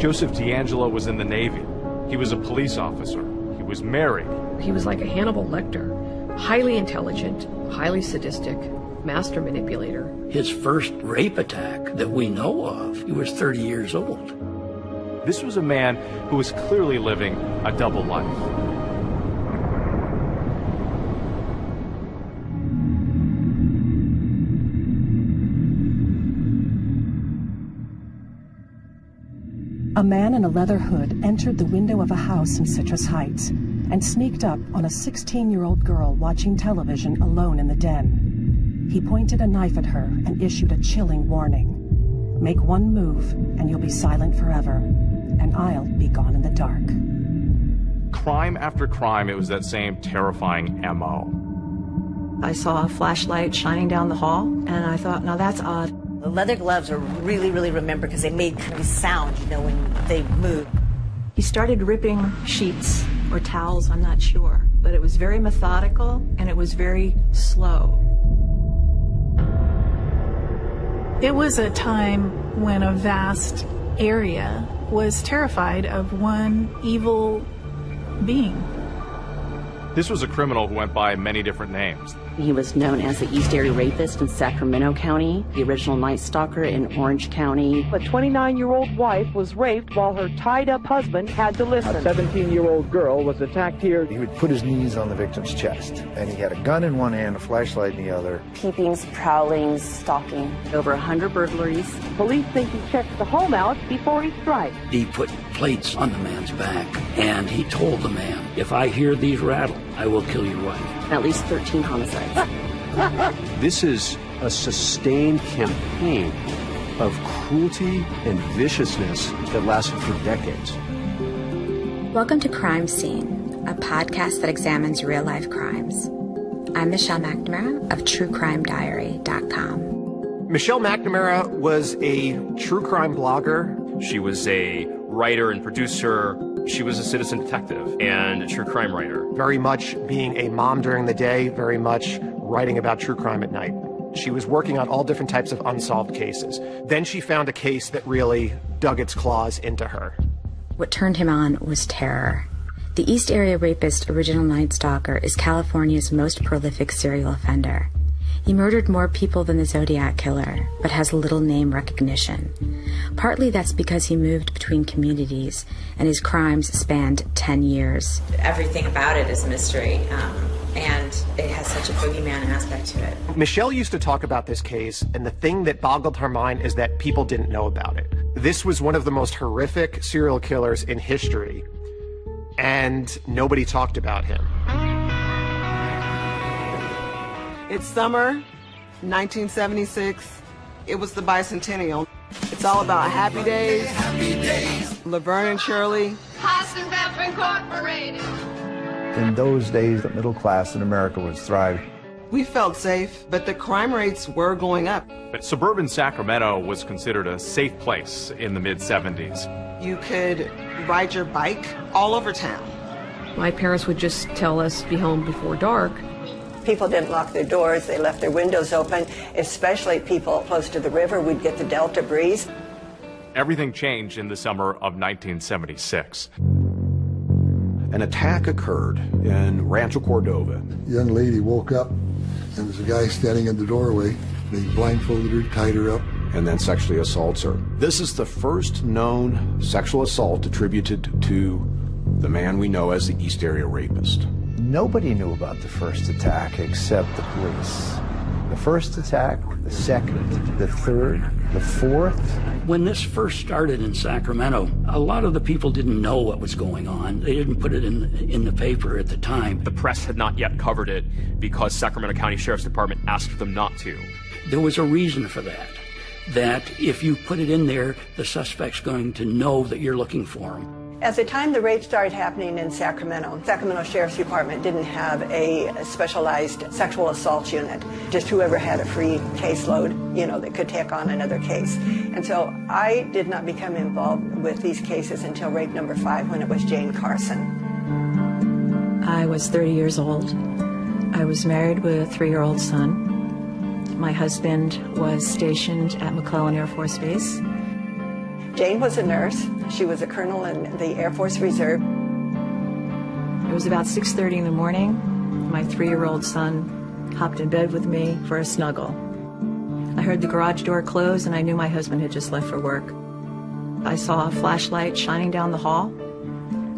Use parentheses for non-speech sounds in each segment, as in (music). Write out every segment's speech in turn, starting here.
Joseph DeAngelo was in the Navy. He was a police officer. He was married. He was like a Hannibal Lecter, highly intelligent, highly sadistic, master manipulator. His first rape attack that we know of, he was 30 years old. This was a man who was clearly living a double life. A man in a leather hood entered the window of a house in Citrus Heights and sneaked up on a 16-year-old girl watching television alone in the den. He pointed a knife at her and issued a chilling warning. Make one move and you'll be silent forever, and I'll be gone in the dark. Crime after crime, it was that same terrifying MO. I saw a flashlight shining down the hall, and I thought, now that's odd. The leather gloves are really, really remembered because they made kind of a sound, you know, when they moved. He started ripping sheets or towels, I'm not sure, but it was very methodical and it was very slow. It was a time when a vast area was terrified of one evil being. This was a criminal who went by many different names. He was known as the East Area Rapist in Sacramento County, the original Night Stalker in Orange County. A 29-year-old wife was raped while her tied-up husband had to listen. A 17-year-old girl was attacked here. He would put his knees on the victim's chest, and he had a gun in one hand, a flashlight in the other. Peepings, prowlings, stalking. Over 100 burglaries. Police think he checked the home out before he strikes. He put plates on the man's back, and he told the man, if I hear these rattle, I will kill your wife. At least 13 homicides. this is a sustained campaign of cruelty and viciousness that lasted for decades. Welcome to Crime Scene, a podcast that examines real life crimes. I'm Michelle McNamara of TrueCrimeDiary.com. Michelle McNamara was a true crime blogger. She was a writer and producer. She was a citizen detective and a true crime writer. Very much being a mom during the day, very much writing about true crime at night. She was working on all different types of unsolved cases. Then she found a case that really dug its claws into her. What turned him on was terror. The East Area Rapist Original Night Stalker is California's most prolific serial offender. He murdered more people than the Zodiac Killer, but has little name recognition. Partly that's because he moved between communities and his crimes spanned 10 years. Everything about it is mystery, um, and it has such a boogeyman aspect to it. Michelle used to talk about this case, and the thing that boggled her mind is that people didn't know about it. This was one of the most horrific serial killers in history, and nobody talked about him. It's summer, 1976. It was the bicentennial. It's all about happy days. Happy days. Laverne and Shirley. Hasenpfeffer Incorporated. In those days, the middle class in America was thriving. We felt safe, but the crime rates were going up. But suburban Sacramento was considered a safe place in the mid 70s. You could ride your bike all over town. My parents would just tell us be home before dark. People didn't lock their doors, they left their windows open, especially people close to the river. We'd get the Delta breeze. Everything changed in the summer of 1976. An attack occurred in Rancho Cordova. A young lady woke up and there was a guy standing in the doorway. They blindfolded her, tied her up. And then sexually assaults her. This is the first known sexual assault attributed to the man we know as the East Area Rapist. Nobody knew about the first attack except the police. The first attack, the second, the third, the fourth. When this first started in Sacramento, a lot of the people didn't know what was going on. They didn't put it in, in the paper at the time. The press had not yet covered it because Sacramento County Sheriff's Department asked them not to. There was a reason for that. That if you put it in there, the suspect's going to know that you're looking for him. At the time the rape started happening in Sacramento, Sacramento Sheriff's Department didn't have a specialized sexual assault unit. Just whoever had a free caseload, you know, that could take on another case. And so I did not become involved with these cases until rape number five when it was Jane Carson. I was 30 years old. I was married with a three-year-old son. My husband was stationed at McClellan Air Force Base. Jane was a nurse. She was a colonel in the Air Force Reserve. It was about 6.30 in the morning. My three-year-old son hopped in bed with me for a snuggle. I heard the garage door close and I knew my husband had just left for work. I saw a flashlight shining down the hall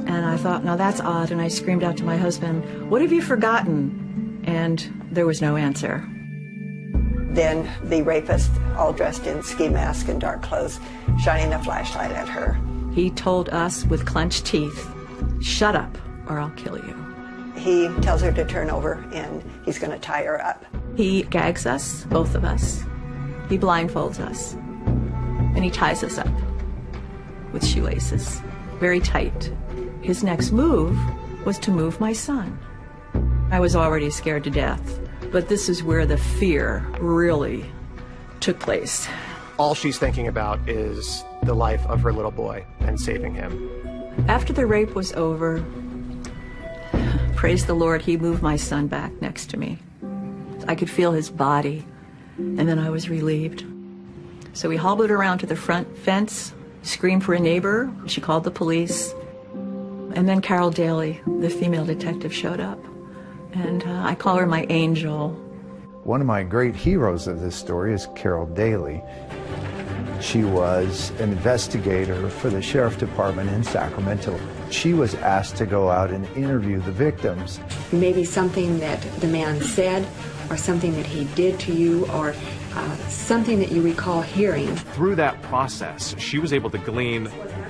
and I thought, now that's odd. And I screamed out to my husband, what have you forgotten? And there was no answer. Then the rapist, all dressed in ski mask and dark clothes, shining a flashlight at her. He told us with clenched teeth, shut up or I'll kill you. He tells her to turn over and he's going to tie her up. He gags us, both of us. He blindfolds us. And he ties us up with shoelaces, very tight. His next move was to move my son. I was already scared to death, but this is where the fear really took place. All she's thinking about is the life of her little boy and saving him. After the rape was over, praise the Lord, he moved my son back next to me. I could feel his body, and then I was relieved. So we hobbled around to the front fence, screamed for a neighbor. She called the police. And then Carol Daly, the female detective, showed up. And uh, I call her my angel. One of my great heroes of this story is Carol Daly. She was an investigator for the Sheriff Department in Sacramento. She was asked to go out and interview the victims. Maybe something that the man said or something that he did to you or uh, something that you recall hearing. Through that process, she was able to glean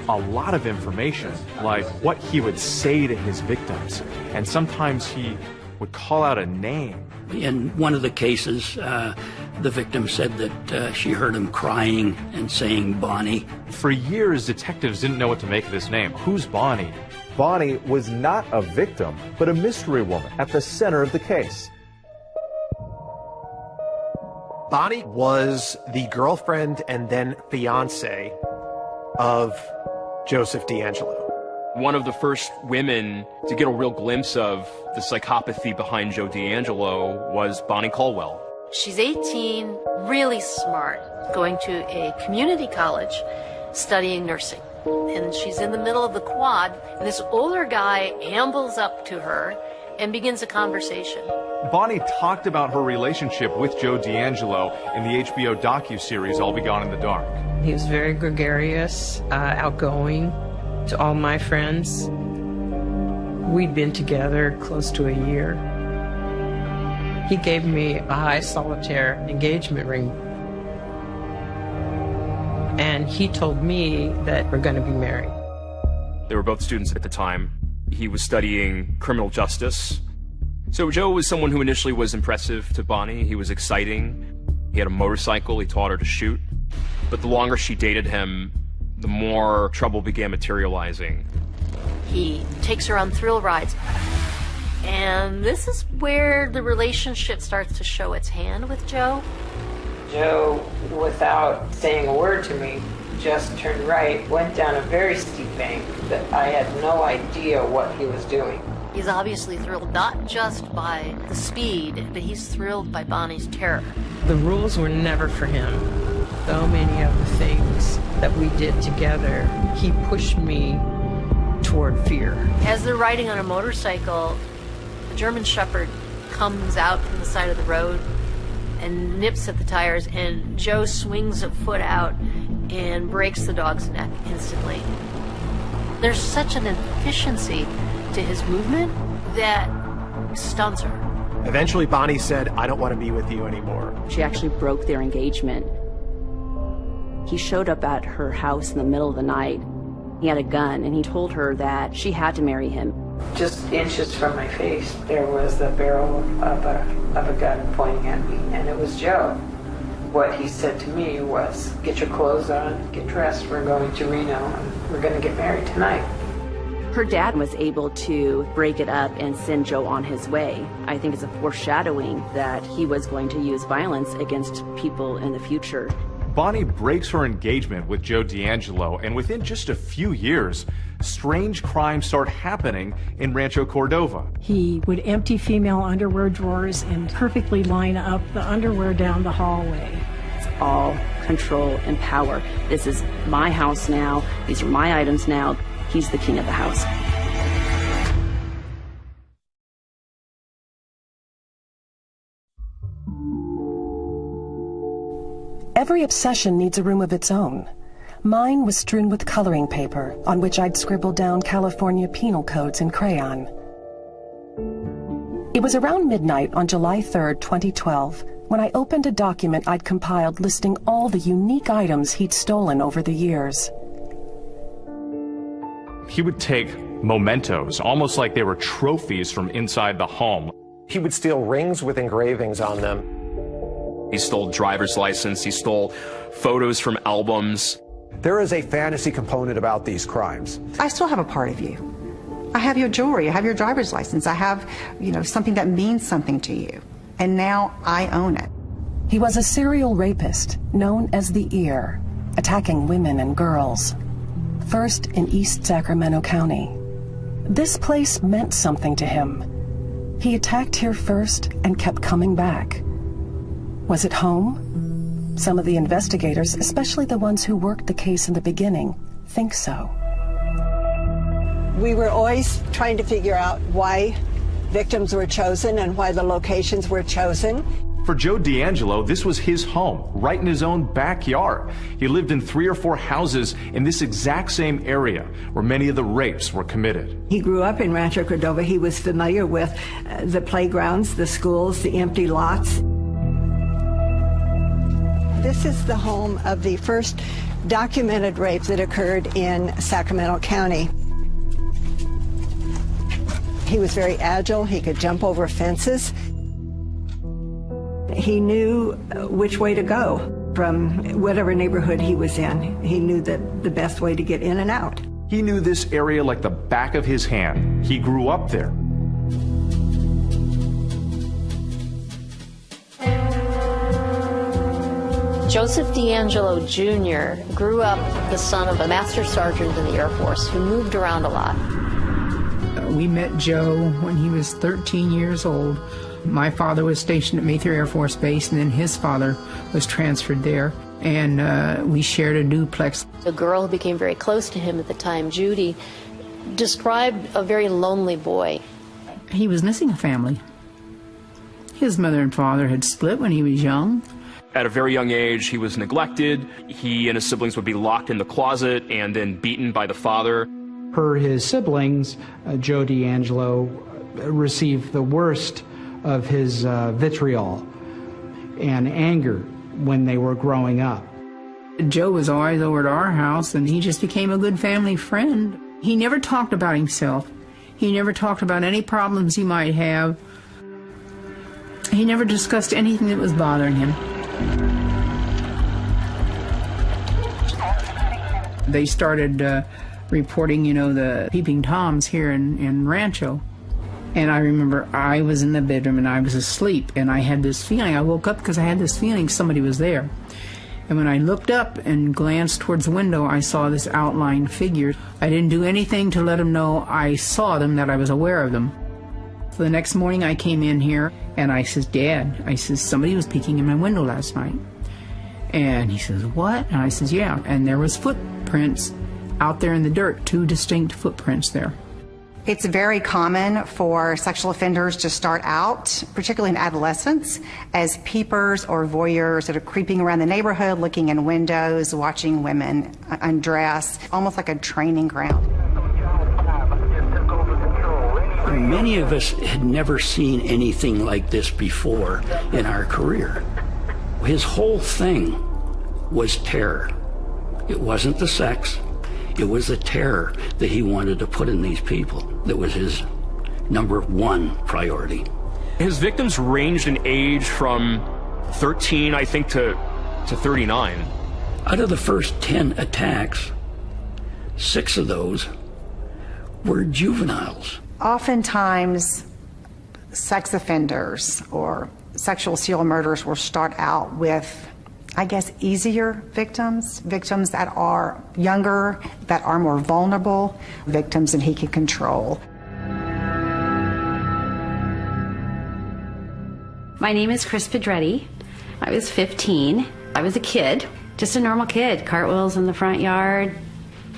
a lot of information, like what he would say to his victims. And sometimes he would call out a name. In one of the cases, uh, the victim said that uh, she heard him crying and saying Bonnie. For years, detectives didn't know what to make of this name. Who's Bonnie? Bonnie was not a victim, but a mystery woman at the center of the case. Bonnie was the girlfriend and then fiance of Joseph DeAngelo. One of the first women to get a real glimpse of the psychopathy behind Joe DeAngelo was Bonnie Caldwell. She's 18, really smart, going to a community college studying nursing. And she's in the middle of the quad, and this older guy ambles up to her and begins a conversation. Bonnie talked about her relationship with Joe DeAngelo in the HBO docu-series I'll Be Gone in the Dark. He was very gregarious, uh, outgoing to all my friends. We'd been together close to a year. He gave me a high solitaire engagement ring. And he told me that we're going to be married. They were both students at the time. He was studying criminal justice. So Joe was someone who initially was impressive to Bonnie. He was exciting. He had a motorcycle. He taught her to shoot. But the longer she dated him, the more trouble began materializing. He takes her on thrill rides. And this is where the relationship starts to show its hand with Joe. Joe, without saying a word to me, just turned right, went down a very steep bank that I had no idea what he was doing. He's obviously thrilled not just by the speed, but he's thrilled by Bonnie's terror. The rules were never for him. So many of the things that we did together, he pushed me toward fear. As they're riding on a motorcycle, a German Shepherd comes out from the side of the road and nips at the tires, and Joe swings a foot out and breaks the dog's neck instantly. There's such an efficiency to his movement that stuns her. Eventually, Bonnie said, I don't want to be with you anymore. She actually broke their engagement. He showed up at her house in the middle of the night. He had a gun, and he told her that she had to marry him. Just inches from my face, there was the barrel of a, of a gun pointing at me, and it was Joe. What he said to me was, get your clothes on, get dressed, we're going to Reno, and we're going to get married tonight. Her dad was able to break it up and send Joe on his way. I think it's a foreshadowing that he was going to use violence against people in the future. Bonnie breaks her engagement with Joe DeAngelo, and within just a few years, strange crimes start happening in Rancho Cordova. He would empty female underwear drawers and perfectly line up the underwear down the hallway. It's all control, and power. This is my house now. These are my items now. He's the king of the house. Every obsession needs a room of its own. Mine was strewn with coloring paper on which I'd scribbled down California penal codes in crayon. It was around midnight on July 3, 2012, when I opened a document I'd compiled listing all the unique items he'd stolen over the years. He would take mementos, almost like they were trophies from inside the home. He would steal rings with engravings on them. He stole driver's license, he stole photos from albums. There is a fantasy component about these crimes. I still have a part of you. I have your jewelry, I have your driver's license, I have, you know, something that means something to you. And now I own it. He was a serial rapist known as the EAR, attacking women and girls. First in East Sacramento County. This place meant something to him. He attacked here first and kept coming back. Was it home? Some of the investigators, especially the ones who worked the case in the beginning, think so. We were always trying to figure out why victims were chosen and why the locations were chosen. For Joe DeAngelo, this was his home, right in his own backyard. He lived in three or four houses in this exact same area where many of the rapes were committed. He grew up in Rancho Cordova. He was familiar with uh, the playgrounds, the schools, the empty lots. This is the home of the first documented rape that occurred in Sacramento County. He was very agile. He could jump over fences. He knew which way to go from whatever neighborhood he was in. He knew that the best way to get in and out. He knew this area like the back of his hand. He grew up there. Joseph DeAngelo Jr. grew up the son of a master sergeant in the Air Force who moved around a lot. We met Joe when he was 13 years old. My father was stationed at Mather Air Force Base, and then his father was transferred there, and uh, we shared a duplex. The girl who became very close to him at the time, Judy, described a very lonely boy. He was missing a family. His mother and father had split when he was young. At a very young age, he was neglected. He and his siblings would be locked in the closet and then beaten by the father. Per his siblings, uh, Joe DeAngelo received the worst of his uh, vitriol and anger when they were growing up. Joe was always over at our house, and he just became a good family friend. He never talked about himself. He never talked about any problems he might have. He never discussed anything that was bothering him. They started uh, reporting, you know, the peeping toms here in, in Rancho. And I remember I was in the bedroom and I was asleep and I had this feeling. I woke up because I had this feeling somebody was there. And when I looked up and glanced towards the window, I saw this outlined figure. I didn't do anything to let them know I saw them, that I was aware of them. So the next morning I came in here and I says, Dad, I says, somebody was peeking in my window last night. And he says, what? And I says, yeah. And there was footprints out there in the dirt, two distinct footprints there. It's very common for sexual offenders to start out, particularly in adolescence, as peepers or voyeurs that are creeping around the neighborhood, looking in windows, watching women undress, almost like a training ground. Many of us had never seen anything like this before in our career. His whole thing was terror. It wasn't the sex, it was the terror that he wanted to put in these people that was his number one priority. His victims ranged in age from 13, I think, to, to 39. Out of the first 10 attacks, six of those were juveniles. Oftentimes, sex offenders or sexual serial murders will start out with I guess, easier victims, victims that are younger, that are more vulnerable, victims that he can control. My name is Chris Pedretti. I was 15. I was a kid. just a normal kid, cartwheels in the front yard,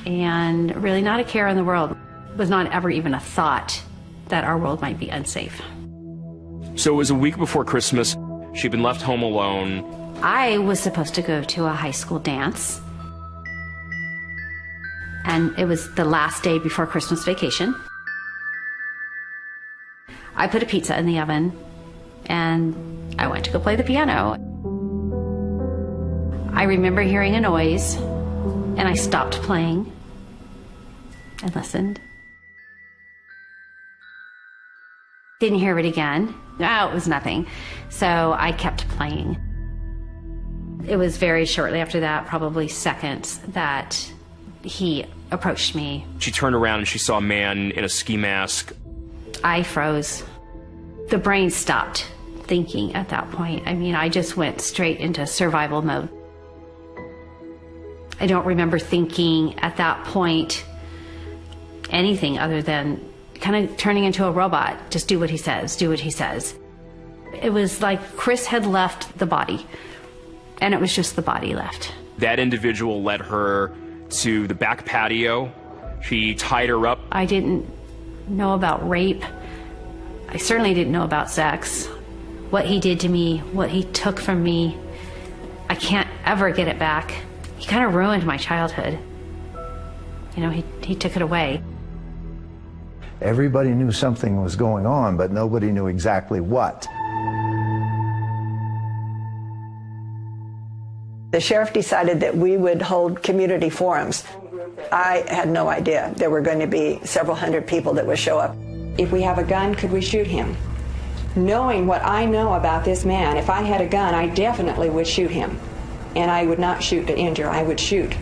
and really not a care in the world. It was not ever even a thought that our world might be unsafe. So it was a week before Christmas. She'd been left home alone. I was supposed to go to a high school dance. And it was the last day before Christmas vacation. I put a pizza in the oven and I went to go play the piano. I remember hearing a noise and I stopped playing and listened. Didn't hear it again. No, it was nothing. So I kept playing. It was very shortly after that, probably seconds, that he approached me. She turned around and she saw a man in a ski mask. I froze. The brain stopped thinking at that point. I mean, I just went straight into survival mode. I don't remember thinking at that point anything other than kind of turning into a robot. Just do what he says, do what he says. It was like Chris had left the body, and it was just the body left. That individual led her to the back patio. She tied her up. I didn't know about rape. I certainly didn't know about sex. What he did to me, what he took from me, I can't ever get it back. He kind of ruined my childhood. You know, he, he took it away. Everybody knew something was going on, but nobody knew exactly what. The sheriff decided that we would hold community forums. I had no idea there were going to be several hundred people that would show up. If we have a gun, could we shoot him? Knowing what I know about this man, if I had a gun, I definitely would shoot him. And I would not shoot to injure, I would shoot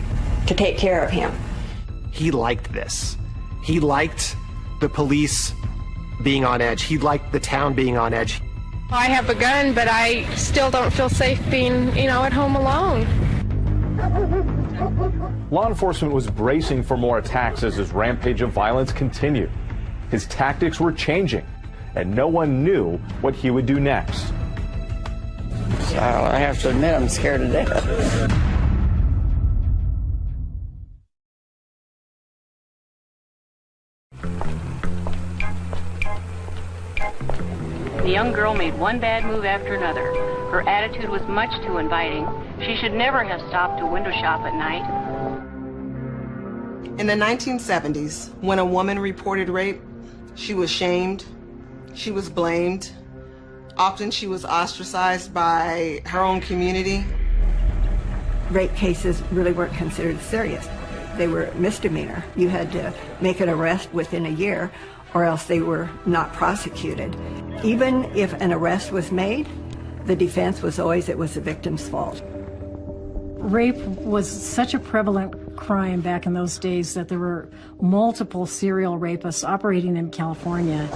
to take care of him. He liked this. He liked the police being on edge. He liked the town being on edge. I have a gun, but I still don't feel safe being, you know, at home alone. Law enforcement was bracing for more attacks as his rampage of violence continued. His tactics were changing, and no one knew what he would do next. So I have to admit, I'm scared to death. The young girl made one bad move after another. Her attitude was much too inviting. She should never have stopped to window shop at night. In the 1970s, when a woman reported rape, she was shamed, she was blamed. Often she was ostracized by her own community. Rape cases really weren't considered serious. They were misdemeanor. You had to make an arrest within a year or else they were not prosecuted. Even if an arrest was made, the defense was always it was the victim's fault. Rape was such a prevalent crime back in those days that there were multiple serial rapists operating in California.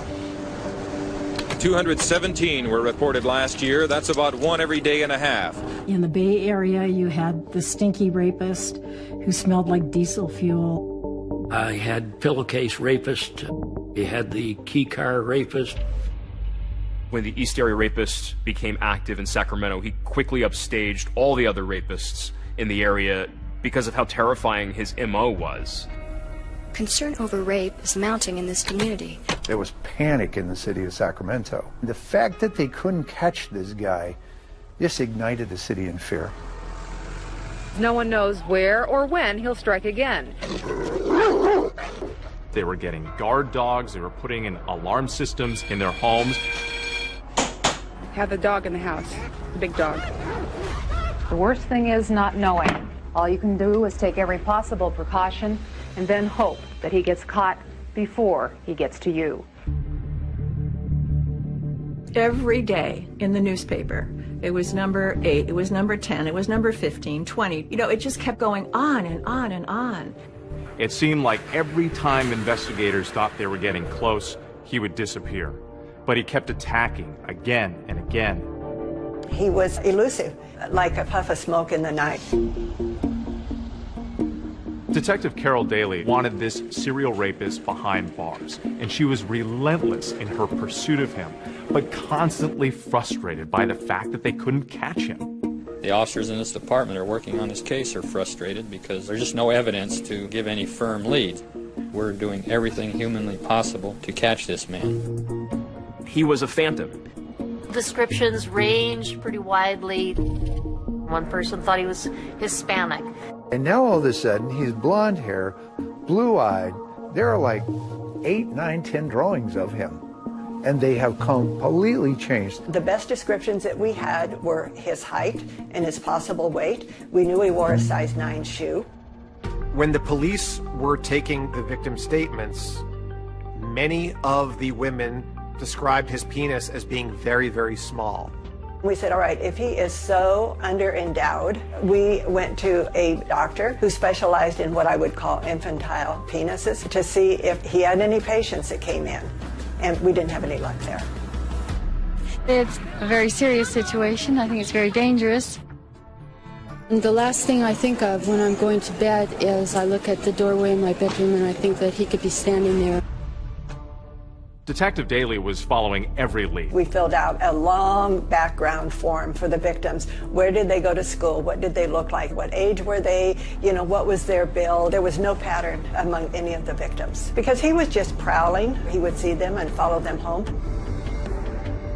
217 were reported last year. That's about one every day and a half. In the Bay Area, you had the stinky rapist who smelled like diesel fuel. I had pillowcase rapist. You had the key car rapist. When the East Area Rapist became active in Sacramento, he quickly upstaged all the other rapists in the area because of how terrifying his MO was. Concern over rape is mounting in this community. There was panic in the city of Sacramento. The fact that they couldn't catch this guy just ignited the city in fear. No one knows where or when he'll strike again. They were getting guard dogs, they were putting in alarm systems in their homes. Have the dog in the house, the big dog. The worst thing is not knowing. All you can do is take every possible precaution and then hope that he gets caught before he gets to you. Every day in the newspaper, it was number 8, it was number 10, it was number 15, 20. You know, it just kept going on and on and on. It seemed like every time investigators thought they were getting close, he would disappear. But he kept attacking again and again. He was elusive, like a puff of smoke in the night. Detective Carol Daly wanted this serial rapist behind bars, and she was relentless in her pursuit of him, but constantly frustrated by the fact that they couldn't catch him. The officers in this department are working on this case are frustrated because there's just no evidence to give any firm lead. We're doing everything humanly possible to catch this man. He was a phantom. Descriptions range pretty widely. One person thought he was Hispanic. And now all of a sudden, he's blonde hair, blue eyed. There are like eight, nine, ten drawings of him. And they have completely changed. The best descriptions that we had were his height and his possible weight. We knew he wore a size 9 shoe. When the police were taking the victim's statements, many of the women described his penis as being very, very small. We said, all right, if he is so under-endowed, we went to a doctor who specialized in what I would call infantile penises to see if he had any patients that came in. And we didn't have any luck there. It's a very serious situation. I think it's very dangerous. And the last thing I think of when I'm going to bed is I look at the doorway in my bedroom and I think that he could be standing there. Detective Daly was following every lead. We filled out a long background form for the victims. Where did they go to school? What did they look like? What age were they? You know, what was their bill? There was no pattern among any of the victims because he was just prowling. He would see them and follow them home.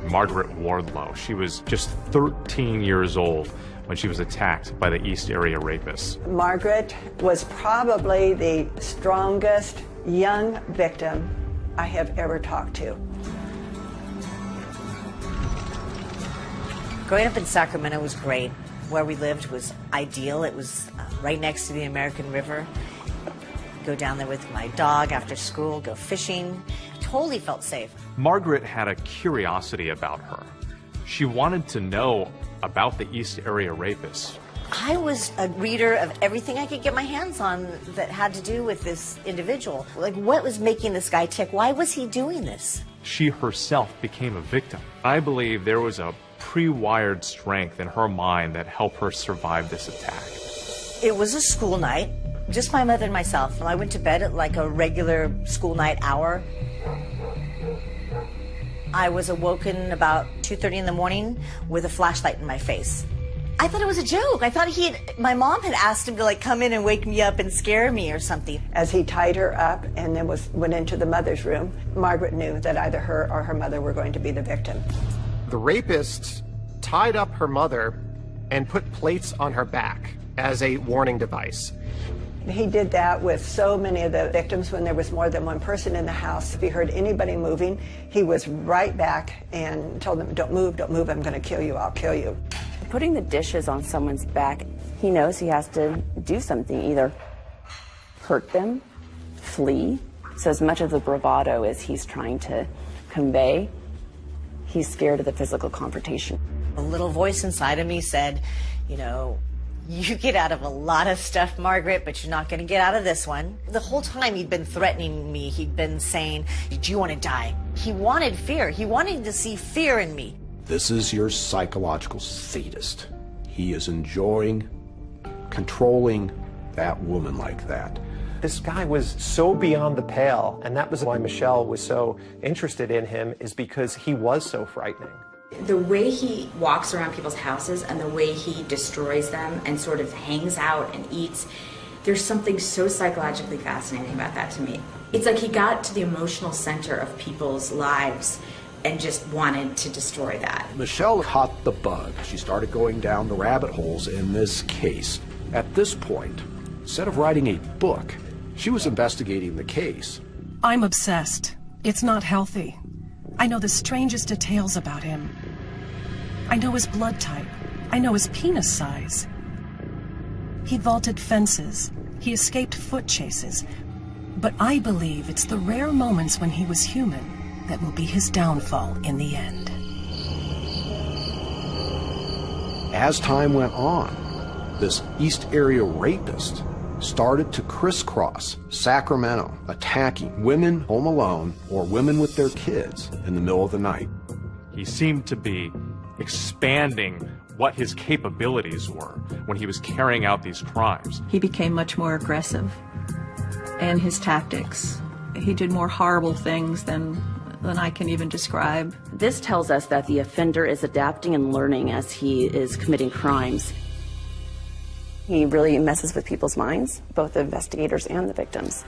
Margaret Wardlow, she was just 13 years old when she was attacked by the East Area rapists. Margaret was probably the strongest young victim I have ever talked to. Growing up in Sacramento was great. Where we lived was ideal. It was uh, right next to the American River. Go down there with my dog after school, go fishing. Totally felt safe. Margaret had a curiosity about her. She wanted to know about the East Area rapists. I was a reader of everything I could get my hands on that had to do with this individual. Like, what was making this guy tick? Why was he doing this? She herself became a victim. I believe there was a pre-wired strength in her mind that helped her survive this attack. It was a school night, just my mother and myself. And I went to bed at like a regular school night hour. I was awoken about 2.30 in the morning with a flashlight in my face. I thought it was a joke. I thought he had, my mom had asked him to like come in and wake me up and scare me or something. As he tied her up and then was went into the mother's room, Margaret knew that either her or her mother were going to be the victim. The rapist tied up her mother and put plates on her back as a warning device. He did that with so many of the victims when there was more than one person in the house. If he heard anybody moving, he was right back and told them, don't move, don't move, I'm going to kill you, I'll kill you. Putting the dishes on someone's back, he knows he has to do something, either hurt them, flee. So as much of the bravado as he's trying to convey, he's scared of the physical confrontation. A little voice inside of me said, you know, you get out of a lot of stuff, Margaret, but you're not going to get out of this one. The whole time he'd been threatening me, he'd been saying, do you want to die? He wanted fear. He wanted to see fear in me. This is your psychological sadist. He is enjoying controlling that woman like that. This guy was so beyond the pale, and that was why Michelle was so interested in him, is because he was so frightening. The way he walks around people's houses and the way he destroys them and sort of hangs out and eats, there's something so psychologically fascinating about that to me. It's like he got to the emotional center of people's lives and just wanted to destroy that. Michelle caught the bug. She started going down the rabbit holes in this case. At this point, instead of writing a book, she was investigating the case. I'm obsessed. It's not healthy. I know the strangest details about him. I know his blood type. I know his penis size. He vaulted fences. He escaped foot chases. But I believe it's the rare moments when he was human that will be his downfall in the end. As time went on, this East Area rapist started to crisscross Sacramento, attacking women home alone or women with their kids in the middle of the night. He seemed to be expanding what his capabilities were when he was carrying out these crimes. He became much more aggressive and his tactics. He did more horrible things than than I can even describe. This tells us that the offender is adapting and learning as he is committing crimes. He really messes with people's minds, both the investigators and the victims.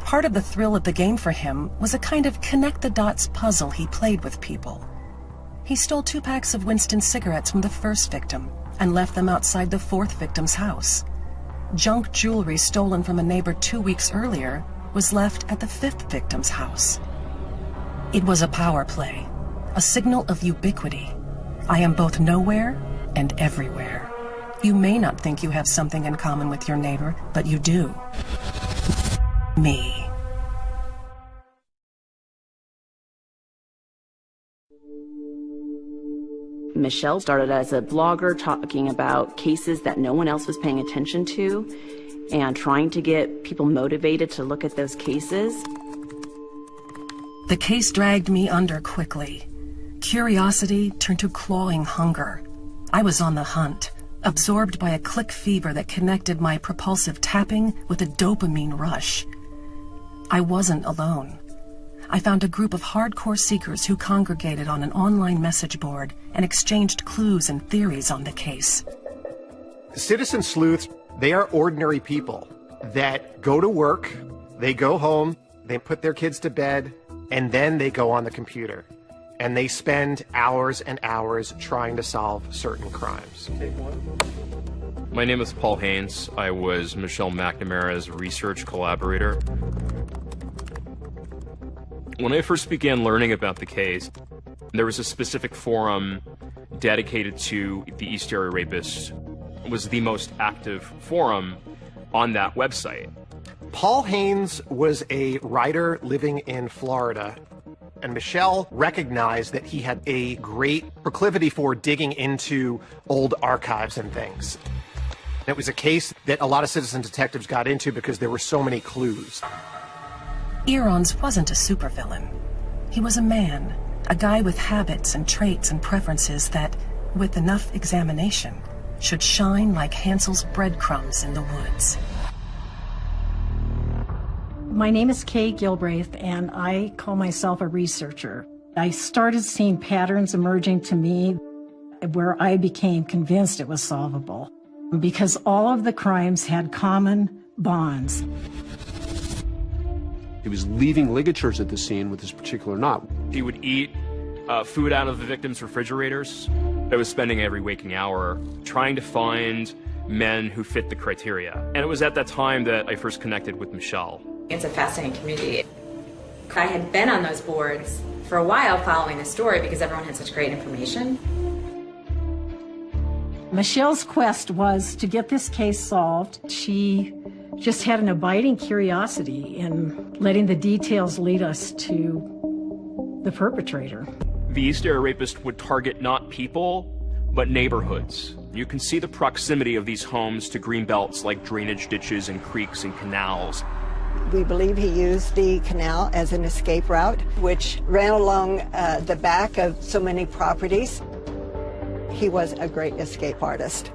Part of the thrill of the game for him was a kind of connect the dots puzzle he played with people. He stole two packs of Winston cigarettes from the first victim and left them outside the fourth victim's house. Junk jewelry stolen from a neighbor two weeks earlier was left at the fifth victim's house. It was a power play, a signal of ubiquity. I am both nowhere and everywhere. You may not think you have something in common with your neighbor, but you do. Me. Michelle started as a blogger talking about cases that no one else was paying attention to and trying to get people motivated to look at those cases. The case dragged me under quickly. Curiosity turned to clawing hunger. I was on the hunt, absorbed by a click fever that connected my propulsive tapping with a dopamine rush. I wasn't alone. I found a group of hardcore seekers who congregated on an online message board and exchanged clues and theories on the case. Citizen sleuths, they are ordinary people that go to work, they go home, they put their kids to bed, and then they go on the computer. And they spend hours and hours trying to solve certain crimes. My name is Paul Haynes. I was Michelle McNamara's research collaborator. When I first began learning about the case, there was a specific forum dedicated to the East Area Rapist. It was the most active forum on that website. Paul Haynes was a writer living in Florida, and Michelle recognized that he had a great proclivity for digging into old archives and things. It was a case that a lot of citizen detectives got into because there were so many clues. EAR-ONS wasn't a supervillain. He was a man, a guy with habits and traits and preferences that, with enough examination, should shine like Hansel's breadcrumbs in the woods. My name is Kay Gilbraith, and I call myself a researcher. I started seeing patterns emerging to me where I became convinced it was solvable because all of the crimes had common bonds. He was leaving ligatures at the scene with this particular knot. He would eat uh, food out of the victims' refrigerators. I was spending every waking hour trying to find men who fit the criteria. And it was at that time that I first connected with Michelle. It's a fascinating community. I had been on those boards for a while following the story because everyone had such great information. Michelle's quest was to get this case solved. She just had an abiding curiosity in letting the details lead us to the perpetrator. The East Area Rapist would target not people, but neighborhoods. You can see the proximity of these homes to green belts like drainage ditches and creeks and canals. We believe he used the canal as an escape route, which ran along uh, the back of so many properties. He was a great escape artist.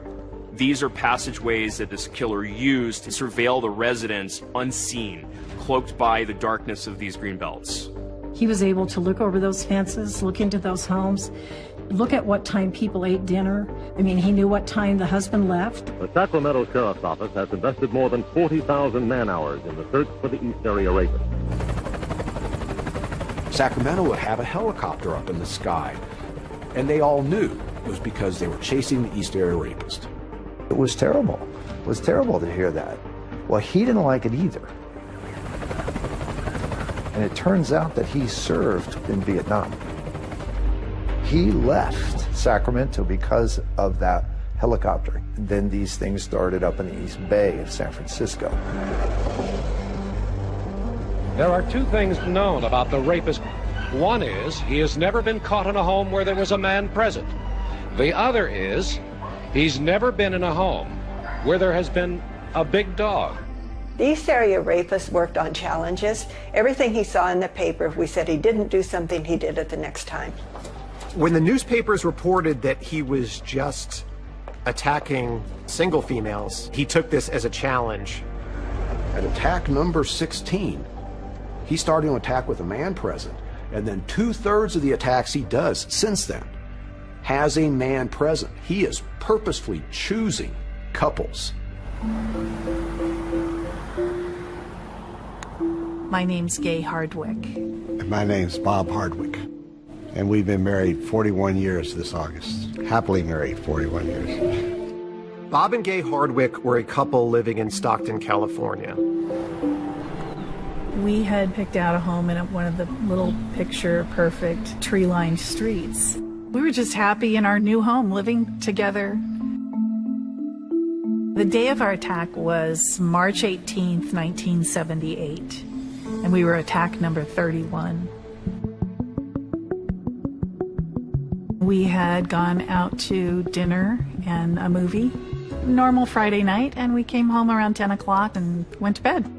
These are passageways that this killer used to surveil the residents unseen, cloaked by the darkness of these green belts. He was able to look over those fences, look into those homes, look at what time people ate dinner. I mean, he knew what time the husband left. The Sacramento Sheriff's Office has invested more than 40,000 man hours in the search for the East Area Rapist. Sacramento would have a helicopter up in the sky, and they all knew it was because they were chasing the East Area Rapist. It was terrible. It was terrible to hear that. Well, he didn't like it either. And it turns out that he served in Vietnam. He left Sacramento because of that helicopter. And then these things started up in the East Bay of San Francisco. There are two things known about the rapist. One is he has never been caught in a home where there was a man present. The other is he's never been in a home where there has been a big dog. The East Area Rapist worked on challenges. Everything he saw in the paper, if we said he didn't do something, he did it the next time. When the newspapers reported that he was just attacking single females, he took this as a challenge. At attack number 16, he started to attack with a man present. And then two thirds of the attacks he does since then has a man present. He is purposefully choosing couples My name's Gay Hardwick. And my name's Bob Hardwick. And we've been married 41 years this August. Happily married 41 years. Bob and Gay Hardwick were a couple living in Stockton, California. We had picked out a home in one of the little picture perfect tree lined streets. We were just happy in our new home living together. The day of our attack was March 18th, 1978 and we were attack number 31. We had gone out to dinner and a movie, normal Friday night, and we came home around 10 o'clock and went to bed.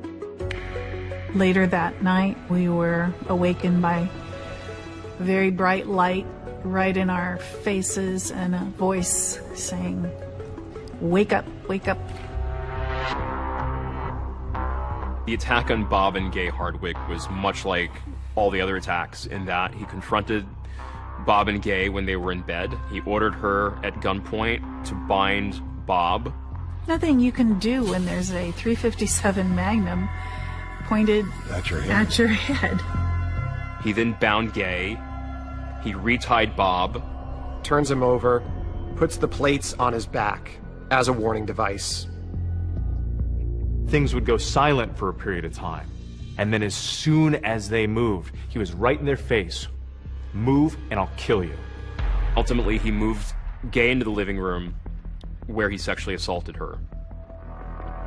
Later that night, we were awakened by very bright light right in our faces and a voice saying, Wake up, wake up, The attack on Bob and Gay Hardwick was much like all the other attacks in that he confronted Bob and Gay when they were in bed. He ordered her at gunpoint to bind Bob. Nothing you can do when there's a 357 Magnum pointed at your head. At your head. He then bound Gay. He retied Bob. Turns him over, puts the plates on his back as a warning device things would go silent for a period of time. And then as soon as they moved, he was right in their face. Move and I'll kill you. Ultimately, he moved Gay into the living room where he sexually assaulted her.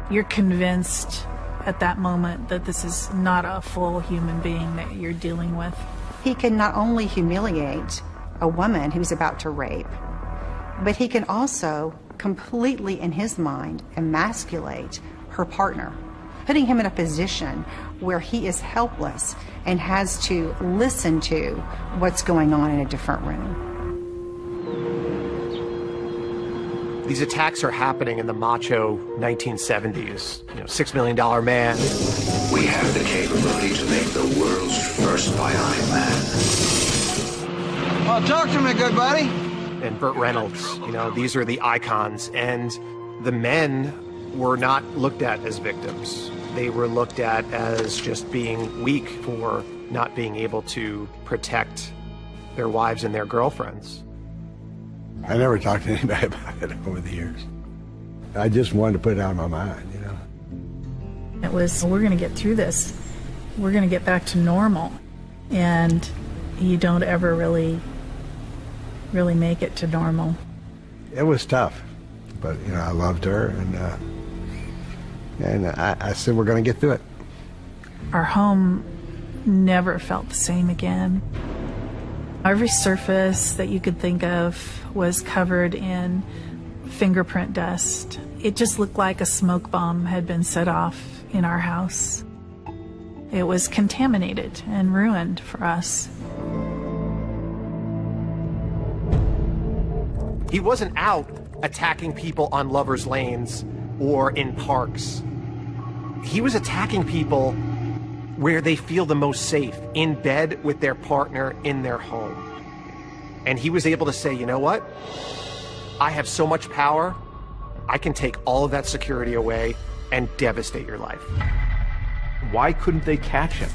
You're convinced at that moment that this is not a full human being that you're dealing with. He can not only humiliate a woman who's about to rape, but he can also completely, in his mind, emasculate her partner, putting him in a position where he is helpless and has to listen to what's going on in a different room. These attacks are happening in the macho 1970s. You know, six million dollar man. We have the capability to make the world's first bionic man. Well, talk to me, good buddy. And Burt Reynolds. You know, these are the icons, and the men were not looked at as victims. They were looked at as just being weak for not being able to protect their wives and their girlfriends. I never talked to anybody (laughs) about it over the years. I just wanted to put it out of my mind, you know. It was, we're going to get through this. We're going to get back to normal. And you don't ever really, really make it to normal. It was tough, but, you know, I loved her and, uh, and I, I said, we're going to get through it. Our home never felt the same again. Every surface that you could think of was covered in fingerprint dust. It just looked like a smoke bomb had been set off in our house. It was contaminated and ruined for us. He wasn't out attacking people on lovers' lanes or in parks he was attacking people where they feel the most safe, in bed with their partner in their home. And he was able to say, you know what? I have so much power, I can take all of that security away and devastate your life. Why couldn't they catch him?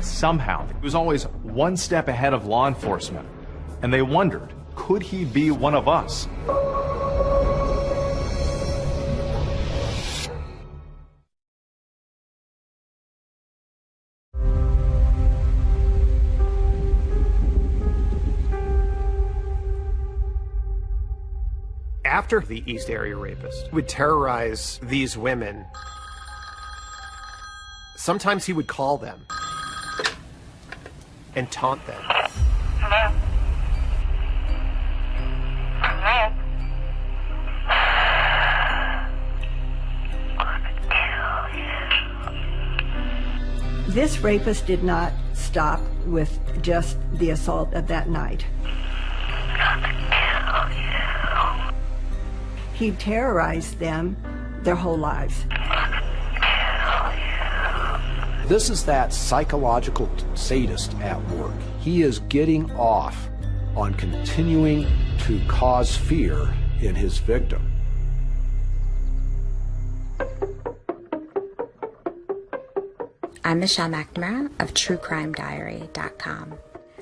Somehow, he was always one step ahead of law enforcement. And they wondered, could he be one of us? After the East Area Rapist would terrorize these women, sometimes he would call them and taunt them. Hello? This rapist did not stop with just the assault of that night. he terrorized them their whole lives. This is that psychological sadist at work. He is getting off on continuing to cause fear in his victim. I'm Michelle McNamara of TrueCrimeDiary.com.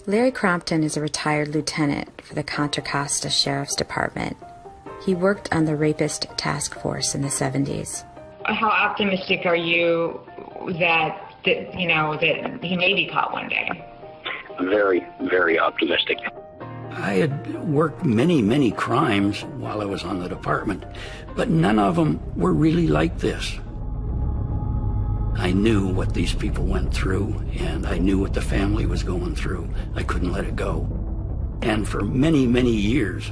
Larry Crompton is a retired lieutenant for the Contra Costa Sheriff's Department he worked on the Rapist Task Force in the 70s. How optimistic are you that, that you know that he may be caught one day? Very, very optimistic. I had worked many, many crimes while I was on the department, but none of them were really like this. I knew what these people went through, and I knew what the family was going through. I couldn't let it go. And for many, many years,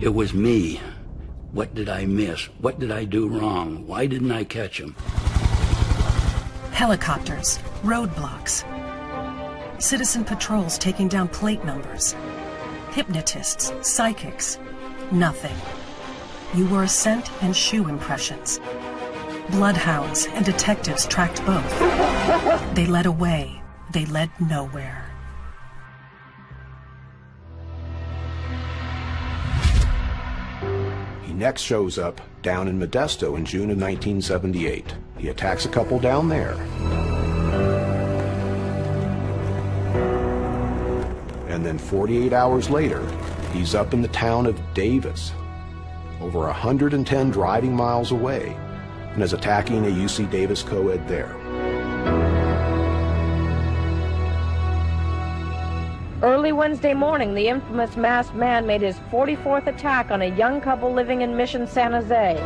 it was me. What did I miss? What did I do wrong? Why didn't I catch him? Helicopters, roadblocks, citizen patrols taking down plate numbers, hypnotists, psychics, nothing. You were a scent and shoe impressions. Bloodhounds and detectives tracked both. They led away. They led nowhere. Next shows up down in Modesto in June of 1978. He attacks a couple down there. And then 48 hours later, he's up in the town of Davis, over 110 driving miles away, and is attacking a UC Davis co-ed there. Early Wednesday morning, the infamous masked man made his 44th attack on a young couple living in Mission San Jose.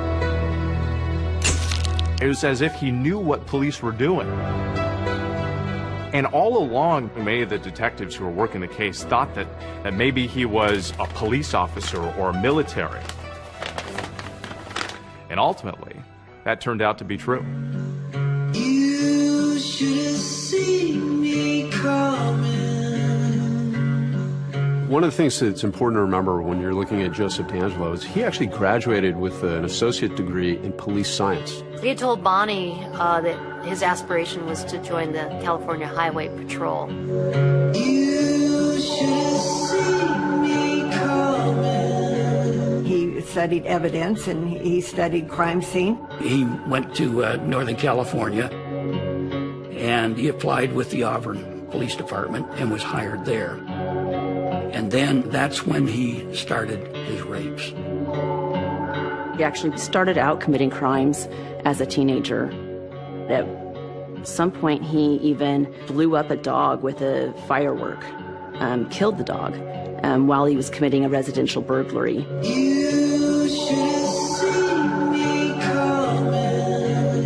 It was as if he knew what police were doing. And all along, many of the detectives who were working the case thought that, that maybe he was a police officer or military. And ultimately, that turned out to be true. One of the things that's important to remember when you're looking at Joseph DeAngelo is he actually graduated with an associate degree in police science. He had told Bonnie uh, that his aspiration was to join the California Highway Patrol. You should see me coming. He studied evidence and he studied crime scene. He went to uh, Northern California and he applied with the Auburn Police Department and was hired there. And then that's when he started his rapes. He actually started out committing crimes as a teenager. At some point, he even blew up a dog with a firework, um, killed the dog um, while he was committing a residential burglary. You should see me coming.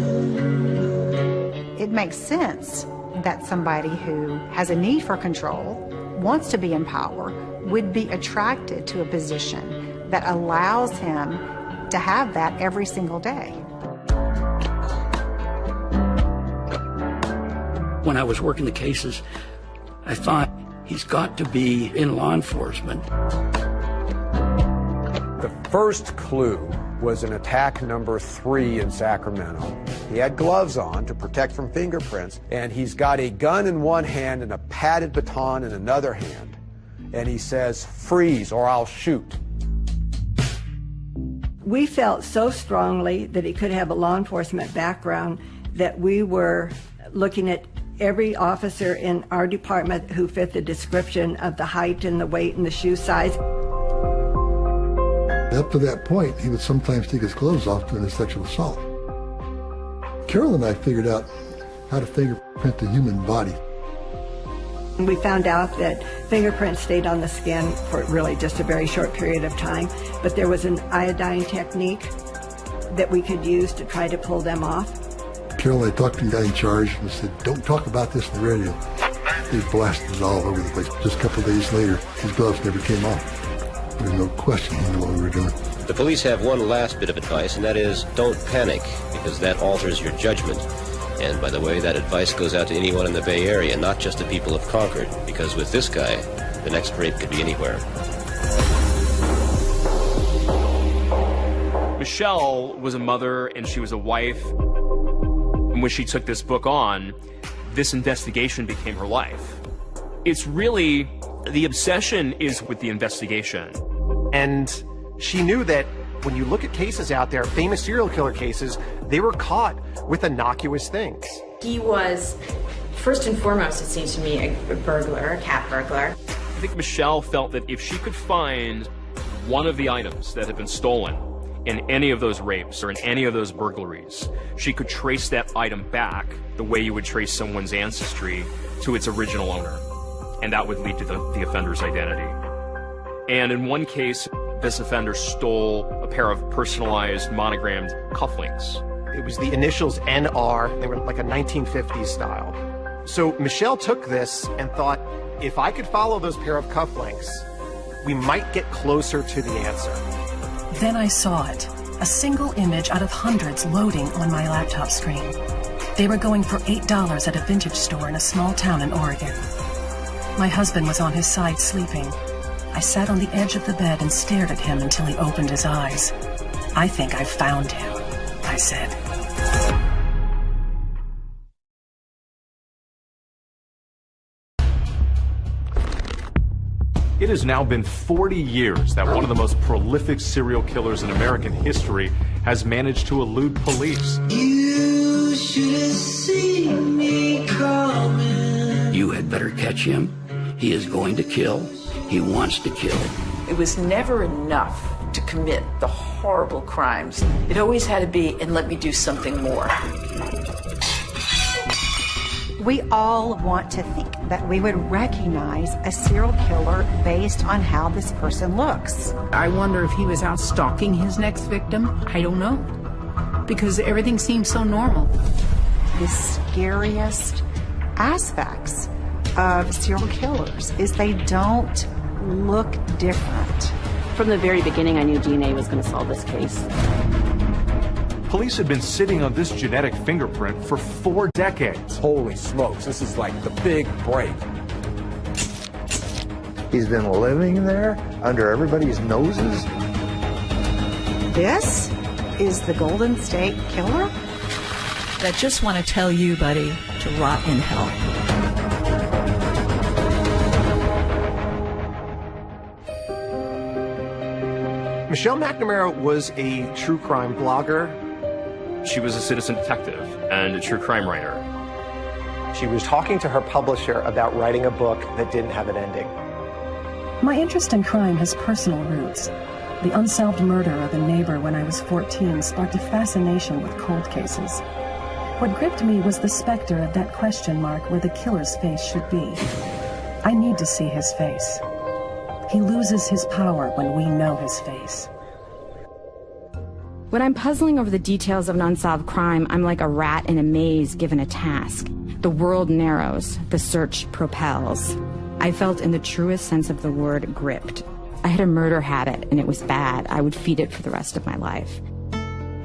It makes sense that somebody who has a need for control, wants to be in power, would be attracted to a position that allows him to have that every single day. When I was working the cases, I thought he's got to be in law enforcement. The first clue was an attack number three in Sacramento. He had gloves on to protect from fingerprints, and he's got a gun in one hand and a padded baton in another hand. And he says, freeze or I'll shoot. We felt so strongly that he could have a law enforcement background that we were looking at every officer in our department who fit the description of the height and the weight and the shoe size. Up to that point, he would sometimes take his clothes off during a sexual assault. Carol and I figured out how to fingerprint the human body. We found out that fingerprints stayed on the skin for really just a very short period of time, but there was an iodine technique that we could use to try to pull them off. Carol and I talked to the guy in charge and said, don't talk about this on the radio. They blasted it all over the place. Just a couple days later, his gloves never came off. There's no question he what we were doing. The police have one last bit of advice, and that is don't panic, because that alters your judgment. And by the way, that advice goes out to anyone in the Bay Area, not just the people of Concord, because with this guy, the next rape could be anywhere. Michelle was a mother and she was a wife. And when she took this book on, this investigation became her life. It's really, the obsession is with the investigation. And she knew that when you look at cases out there, famous serial killer cases, they were caught with innocuous things. He was, first and foremost, it seems to me, a burglar, a cat burglar. I think Michelle felt that if she could find one of the items that had been stolen in any of those rapes or in any of those burglaries, she could trace that item back the way you would trace someone's ancestry to its original owner. And that would lead to the, the offender's identity. And in one case, this offender stole a pair of personalized monogrammed cufflinks. It was the initials NR. They were like a 1950s style. So Michelle took this and thought, if I could follow those pair of cufflinks, we might get closer to the answer. Then I saw it. A single image out of hundreds loading on my laptop screen. They were going for $8 at a vintage store in a small town in Oregon. My husband was on his side sleeping. I sat on the edge of the bed and stared at him until he opened his eyes. I think I've found him, I said. It has now been 40 years that one of the most prolific serial killers in American history has managed to elude police. You should have seen me coming. You had better catch him. He is going to kill. He wants to kill. It was never enough to commit the horrible crimes. It always had to be, and let me do something more. We all want to think that we would recognize a serial killer based on how this person looks. I wonder if he was out stalking his next victim. I don't know. Because everything seems so normal. The scariest aspects of serial killers is they don't look different. From the very beginning, I knew DNA was going to solve this case. Police had been sitting on this genetic fingerprint for four decades. Holy smokes, this is like the big break. He's been living there under everybody's noses. This is the Golden State Killer? I just want to tell you, buddy, to rot in hell. Michelle McNamara was a true crime blogger. She was a citizen detective and a true crime writer. She was talking to her publisher about writing a book that didn't have an ending. My interest in crime has personal roots. The unsolved murder of a neighbor when I was 14 sparked a fascination with cold cases. What gripped me was the specter of that question mark where the killer's face should be. I need to see his face. He loses his power when we know his face. When I'm puzzling over the details of an unsolved crime, I'm like a rat in a maze given a task. The world narrows, the search propels. I felt in the truest sense of the word gripped. I had a murder habit and it was bad. I would feed it for the rest of my life.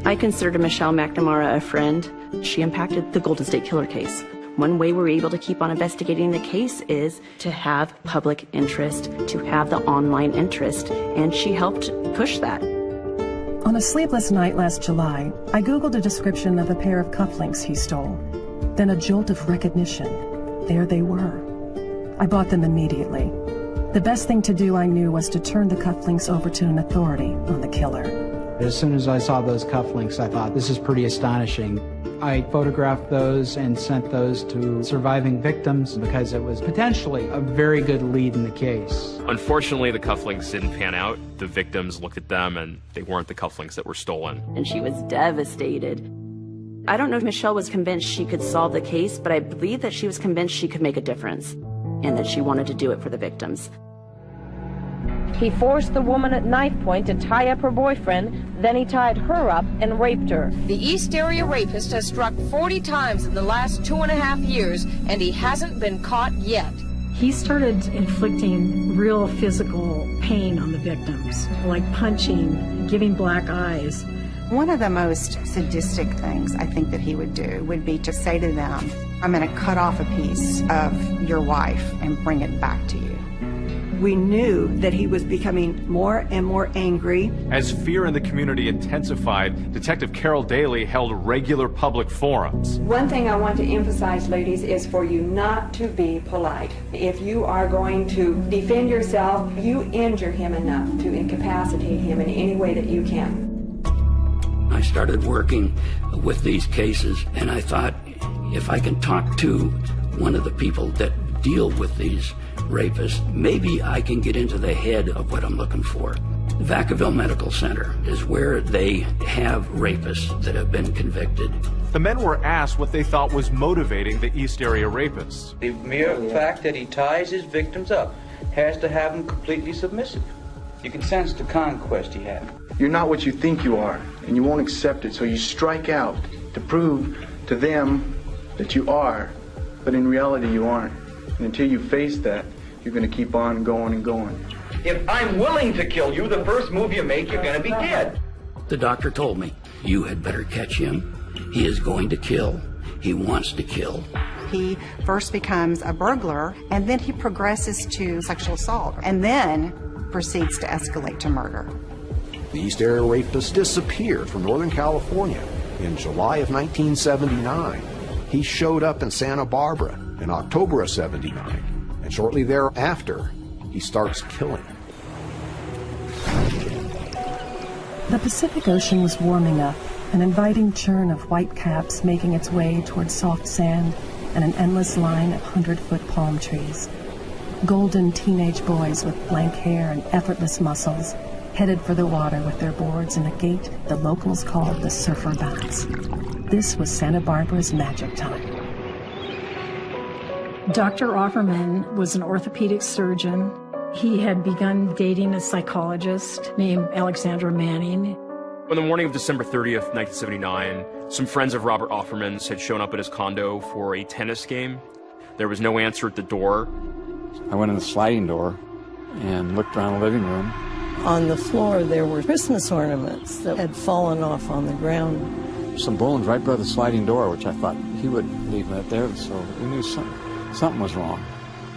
I considered Michelle McNamara a friend. She impacted the Golden State Killer case. One way we're able to keep on investigating the case is to have public interest, to have the online interest, and she helped push that. On a sleepless night last July, I Googled a description of a pair of cufflinks he stole. Then a jolt of recognition. There they were. I bought them immediately. The best thing to do, I knew, was to turn the cufflinks over to an authority on the killer. As soon as I saw those cufflinks, I thought, this is pretty astonishing. I photographed those and sent those to surviving victims because it was potentially a very good lead in the case. Unfortunately, the cufflinks didn't pan out. The victims looked at them and they weren't the cufflinks that were stolen. And she was devastated. I don't know if Michelle was convinced she could solve the case, but I believe that she was convinced she could make a difference and that she wanted to do it for the victims. He forced the woman at knife point to tie up her boyfriend, then he tied her up and raped her. The East Area rapist has struck 40 times in the last two and a half years, and he hasn't been caught yet. He started inflicting real physical pain on the victims, like punching, giving black eyes. One of the most sadistic things I think that he would do would be to say to them, I'm going to cut off a piece of your wife and bring it back to you. We knew that he was becoming more and more angry. As fear in the community intensified, Detective Carol Daly held regular public forums. One thing I want to emphasize, ladies, is for you not to be polite. If you are going to defend yourself, you injure him enough to incapacitate him in any way that you can. I started working with these cases and I thought, if I can talk to one of the people that deal with these rapists, maybe I can get into the head of what I'm looking for. Vacaville Medical Center is where they have rapists that have been convicted. The men were asked what they thought was motivating the East Area rapists. The mere fact that he ties his victims up has to have them completely submissive. You can sense the conquest he had. You're not what you think you are, and you won't accept it, so you strike out to prove to them that you are, but in reality you aren't. And until you face that, you're going to keep on going and going. If I'm willing to kill you, the first move you make, you're going to be dead. The doctor told me, you had better catch him. He is going to kill. He wants to kill. He first becomes a burglar, and then he progresses to sexual assault, and then proceeds to escalate to murder. The East Area Rapist disappeared from Northern California in July of 1979. He showed up in Santa Barbara in October of 79, and shortly thereafter, he starts killing. The Pacific Ocean was warming up, an inviting churn of white caps making its way towards soft sand and an endless line of hundred-foot palm trees. Golden teenage boys with blank hair and effortless muscles headed for the water with their boards in a gait the locals called the Surfer Bounce. This was Santa Barbara's magic time. Dr. Offerman was an orthopedic surgeon. He had begun dating a psychologist named Alexandra Manning. On the morning of December 30th, 1979, some friends of Robert Offerman's had shown up at his condo for a tennis game. There was no answer at the door. I went in the sliding door and looked around the living room. On the floor, there were Christmas ornaments that had fallen off on the ground. Some bones right by the sliding door, which I thought he would leave that there, so we knew something, something was wrong.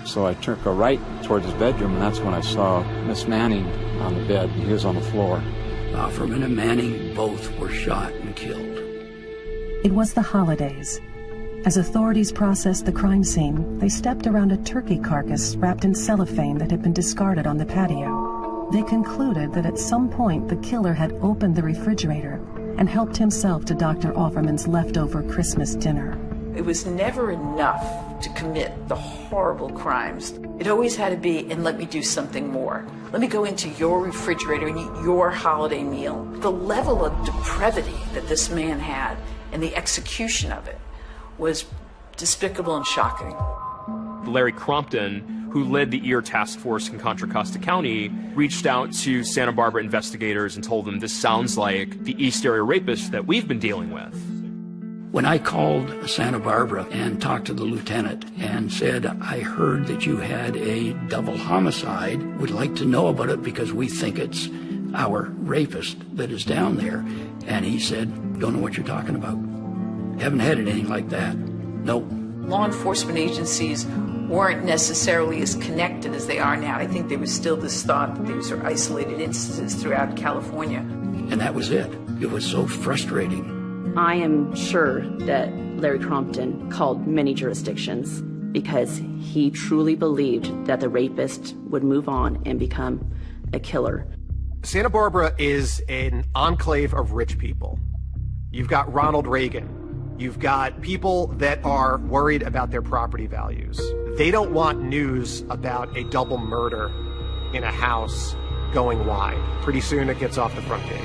So I turned a right towards his bedroom, and that's when I saw Miss Manning on the bed. and He was on the floor. Offerman and Manning both were shot and killed. It was the holidays. As authorities processed the crime scene, they stepped around a turkey carcass wrapped in cellophane that had been discarded on the patio. They concluded that at some point the killer had opened the refrigerator and helped himself to Dr. Offerman's leftover Christmas dinner. It was never enough to commit the horrible crimes. It always had to be, and let me do something more. Let me go into your refrigerator and eat your holiday meal. The level of depravity that this man had and the execution of it was despicable and shocking. Larry Crompton, who led the EAR task force in Contra Costa County, reached out to Santa Barbara investigators and told them this sounds like the East Area rapist that we've been dealing with. When I called Santa Barbara and talked to the lieutenant and said, I heard that you had a double homicide, would like to know about it because we think it's our rapist that is down there. And he said, don't know what you're talking about. Haven't had anything like that. Nope. Law enforcement agencies weren't necessarily as connected as they are now. I think there was still this thought that these are isolated instances throughout California. And that was it. It was so frustrating. I am sure that Larry Crompton called many jurisdictions because he truly believed that the rapist would move on and become a killer. Santa Barbara is an enclave of rich people. You've got Ronald Reagan. You've got people that are worried about their property values. They don't want news about a double murder in a house going wide. Pretty soon it gets off the front page.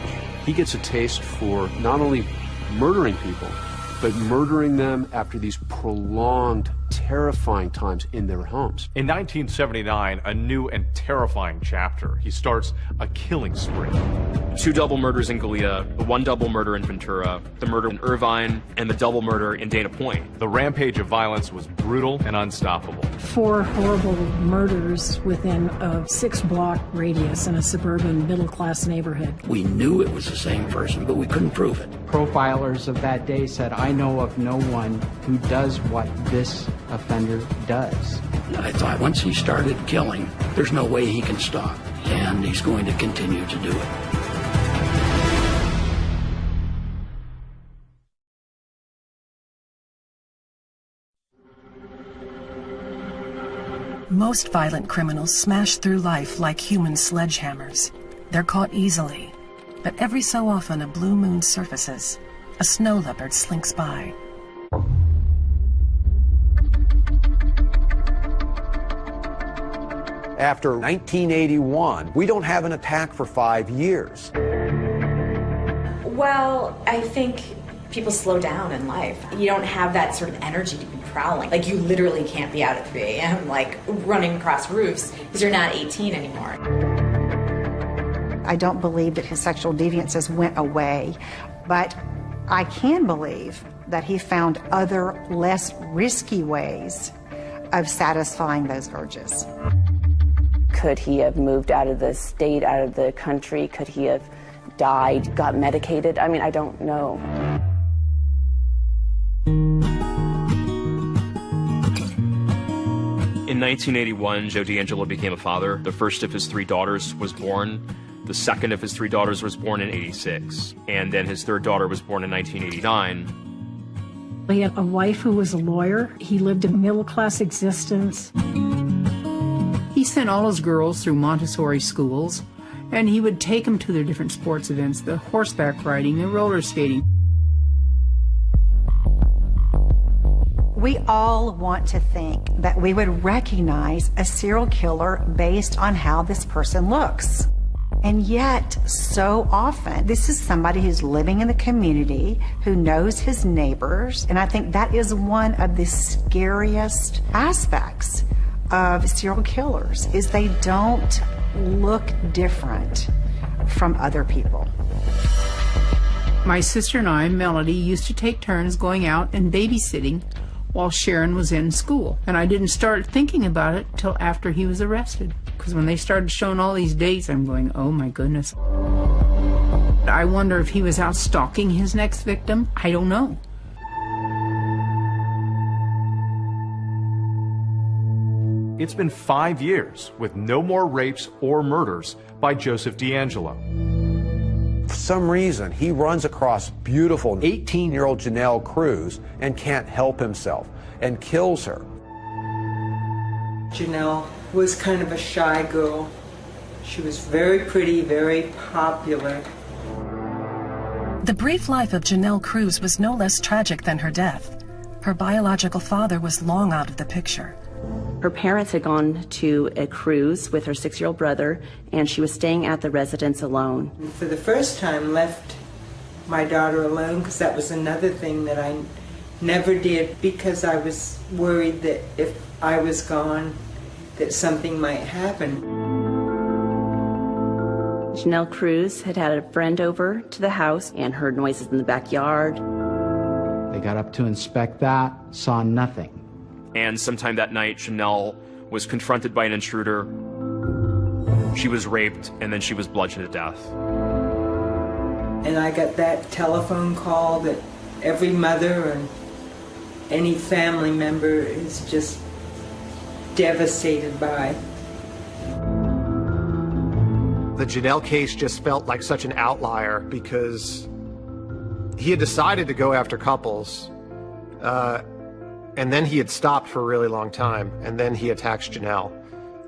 He gets a taste for not only murdering people, but murdering them after these prolonged, terrifying times in their homes. In 1979, a new and terrifying chapter. He starts a killing spree. Two double murders in Goleta, the one double murder in Ventura, the murder in Irvine, and the double murder in Dana Point. The rampage of violence was brutal and unstoppable. Four horrible murders within a six block radius in a suburban middle class neighborhood. We knew it was the same person, but we couldn't prove it. Profilers of that day said, I know of no one who does what this offender does. I thought once he started killing, there's no way he can stop, and he's going to continue to do it. Most violent criminals smash through life like human sledgehammers. They're caught easily, but every so often a blue moon surfaces. A snow leopard slinks by. After 1981, we don't have an attack for five years. Well, I think people slow down in life. You don't have that sort of energy to be prowling. Like, you literally can't be out at 3 a.m., like, running across roofs because you're not 18 anymore. I don't believe that his sexual deviances went away, but I can believe that he found other less risky ways of satisfying those urges. Could he have moved out of the state, out of the country? Could he have died, got medicated? I mean, I don't know. In 1981, Joe DeAngelo became a father. The first of his three daughters was born. The second of his three daughters was born in 86. And then his third daughter was born in 1989. He had a wife who was a lawyer. He lived a middle class existence. He sent all his girls through Montessori schools, and he would take them to their different sports events the horseback riding, the roller skating. We all want to think that we would recognize a serial killer based on how this person looks. And yet, so often, this is somebody who's living in the community, who knows his neighbors, and I think that is one of the scariest aspects of serial killers, is they don't look different from other people. My sister and I, Melody, used to take turns going out and babysitting while Sharon was in school. And I didn't start thinking about it till after he was arrested. Because when they started showing all these dates, I'm going, oh my goodness. I wonder if he was out stalking his next victim. I don't know. It's been five years with no more rapes or murders by Joseph DeAngelo. For some reason, he runs across beautiful 18 year old Janelle Cruz and can't help himself and kills her. Janelle was kind of a shy girl. She was very pretty, very popular. The brief life of Janelle Cruz was no less tragic than her death. Her biological father was long out of the picture. Her parents had gone to a cruise with her six year old brother, and she was staying at the residence alone. For the first time, left my daughter alone because that was another thing that I never did because I was worried that if I was gone, that something might happen. Janelle Cruz had had a friend over to the house and heard noises in the backyard. They got up to inspect that, saw nothing. And sometime that night, Janelle was confronted by an intruder. She was raped, and then she was bludgeoned to death. And I got that telephone call that every mother and any family member is just devastated by. The Janelle case just felt like such an outlier because he had decided to go after couples, uh, and then he had stopped for a really long time, and then he attacks Janelle.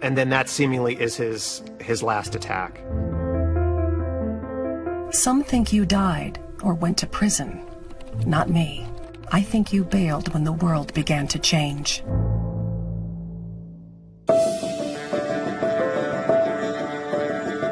And then that seemingly is his, his last attack. Some think you died or went to prison. Not me. I think you bailed when the world began to change.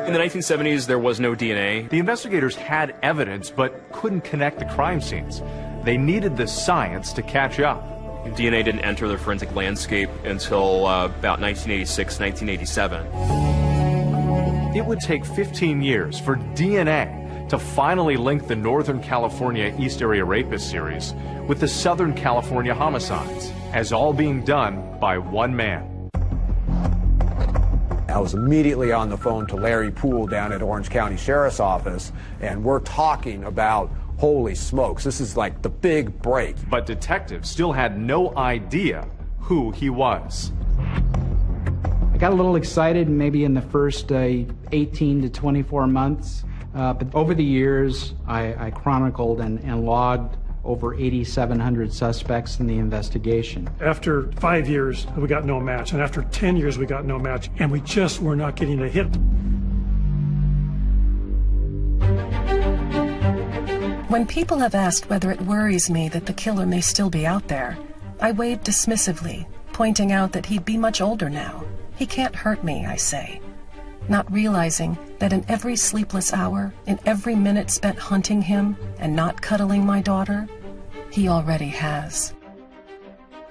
In the 1970s, there was no DNA. The investigators had evidence but couldn't connect the crime scenes. They needed the science to catch up. DNA didn't enter the forensic landscape until uh, about 1986, 1987. It would take 15 years for DNA to finally link the Northern California East Area Rapist series with the Southern California homicides, as all being done by one man. I was immediately on the phone to Larry Poole down at Orange County Sheriff's Office, and we're talking about holy smokes, this is like the big break. But detectives still had no idea who he was. I got a little excited maybe in the first uh, 18 to 24 months, uh, but over the years, I, I chronicled and, and logged over 8,700 suspects in the investigation. After five years, we got no match, and after 10 years, we got no match, and we just were not getting a hit. When people have asked whether it worries me that the killer may still be out there, I waved dismissively, pointing out that he'd be much older now. He can't hurt me, I say, not realizing that in every sleepless hour, in every minute spent hunting him and not cuddling my daughter, he already has.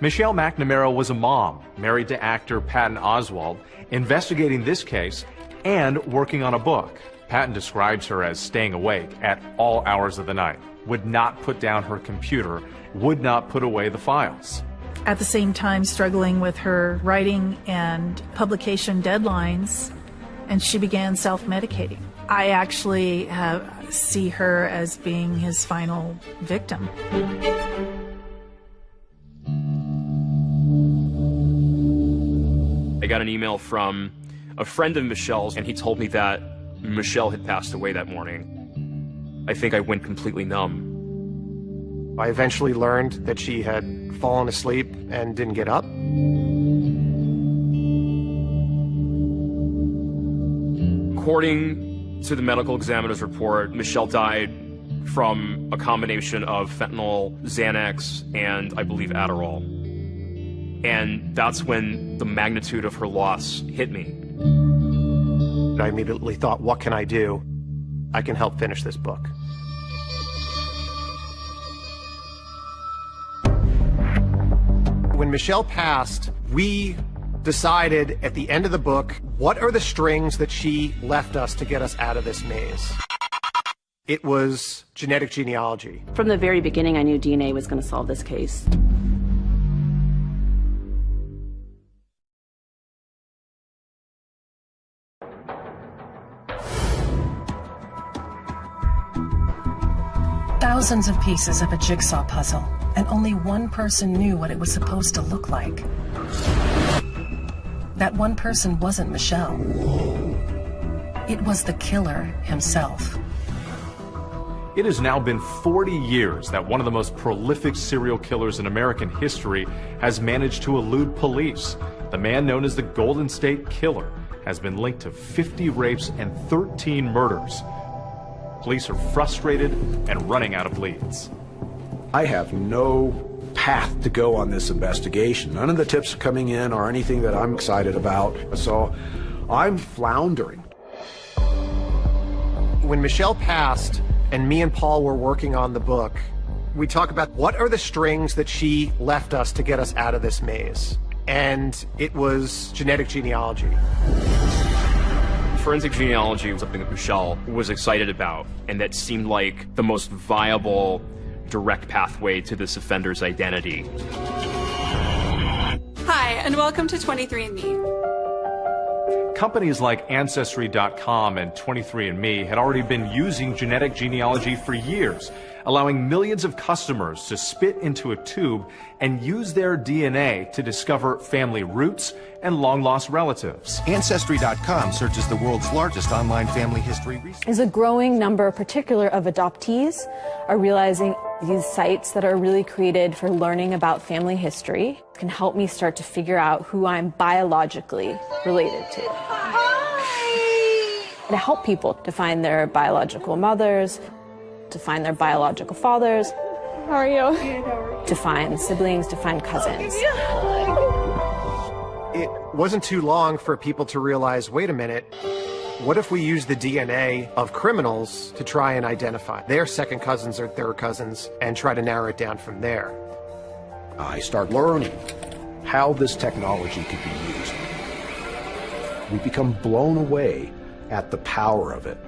Michelle McNamara was a mom, married to actor Patton Oswalt, investigating this case and working on a book. Patton describes her as staying awake at all hours of the night, would not put down her computer, would not put away the files. At the same time, struggling with her writing and publication deadlines, and she began self medicating. I actually have, see her as being his final victim. I got an email from a friend of Michelle's, and he told me that Mm. Michelle had passed away that morning. I think I went completely numb. I eventually learned that she had fallen asleep and didn't get up. According to the medical examiner's report, Michelle died from a combination of fentanyl, Xanax, and I believe Adderall. And that's when the magnitude of her loss hit me. I immediately thought, what can I do? I can help finish this book. When Michelle passed, we decided at the end of the book, what are the strings that she left us to get us out of this maze? It was genetic genealogy. From the very beginning, I knew DNA was going to solve this case. Thousands of pieces of a jigsaw puzzle, and only one person knew what it was supposed to look like. That one person wasn't Michelle. It was the killer himself. It has now been 40 years that one of the most prolific serial killers in American history has managed to elude police. The man known as the Golden State Killer has been linked to 50 rapes and 13 murders. Police are frustrated and running out of leads. I have no path to go on this investigation. None of the tips coming in are anything that I'm excited about. So I'm floundering. When Michelle passed and me and Paul were working on the book, we talk about what are the strings that she left us to get us out of this maze. And it was genetic genealogy. Forensic genealogy was something that Michelle was excited about, and that seemed like the most viable direct pathway to this offender's identity. Hi, and welcome to 23andMe. Companies like Ancestry.com and 23andMe had already been using genetic genealogy for years, allowing millions of customers to spit into a tube and use their DNA to discover family roots and long-lost relatives. Ancestry.com searches the world's largest online family history research. As a growing number, particular of adoptees, are realizing these sites that are really created for learning about family history can help me start to figure out who I'm biologically related to. To help people to find their biological mothers, to find their biological fathers. How are you? To find siblings, to find cousins. It wasn't too long for people to realize, wait a minute, what if we use the DNA of criminals to try and identify their second cousins or third cousins and try to narrow it down from there? I start learning how this technology could be used. We become blown away at the power of it.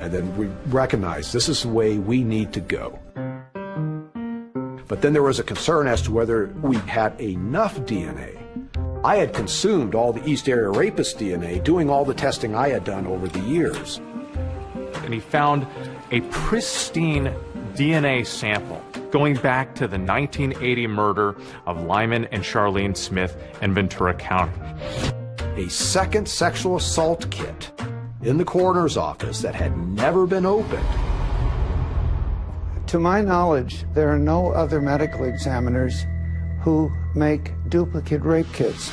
And then we recognized this is the way we need to go. But then there was a concern as to whether we had enough DNA. I had consumed all the East Area Rapist DNA, doing all the testing I had done over the years. And he found a pristine DNA sample going back to the 1980 murder of Lyman and Charlene Smith in Ventura County. A second sexual assault kit in the coroner's office that had never been opened. To my knowledge, there are no other medical examiners who make duplicate rape kits.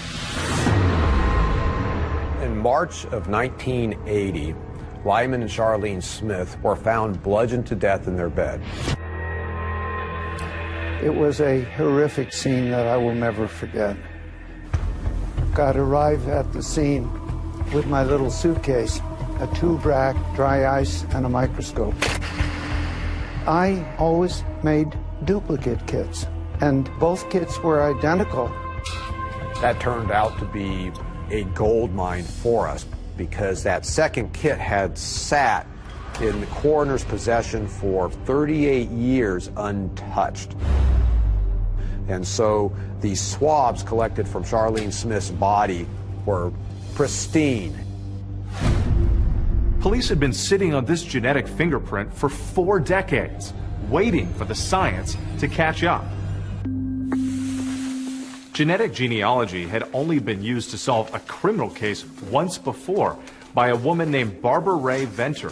In March of 1980, Lyman and Charlene Smith were found bludgeoned to death in their bed. It was a horrific scene that I will never forget. I'd arrive at the scene with my little suitcase, a tube rack, dry ice, and a microscope. I always made duplicate kits, and both kits were identical. That turned out to be a gold mine for us because that second kit had sat in the coroner's possession for 38 years untouched. And so these swabs collected from Charlene Smith's body were pristine. Police had been sitting on this genetic fingerprint for four decades, waiting for the science to catch up. Genetic genealogy had only been used to solve a criminal case once before by a woman named Barbara Rae-Venter.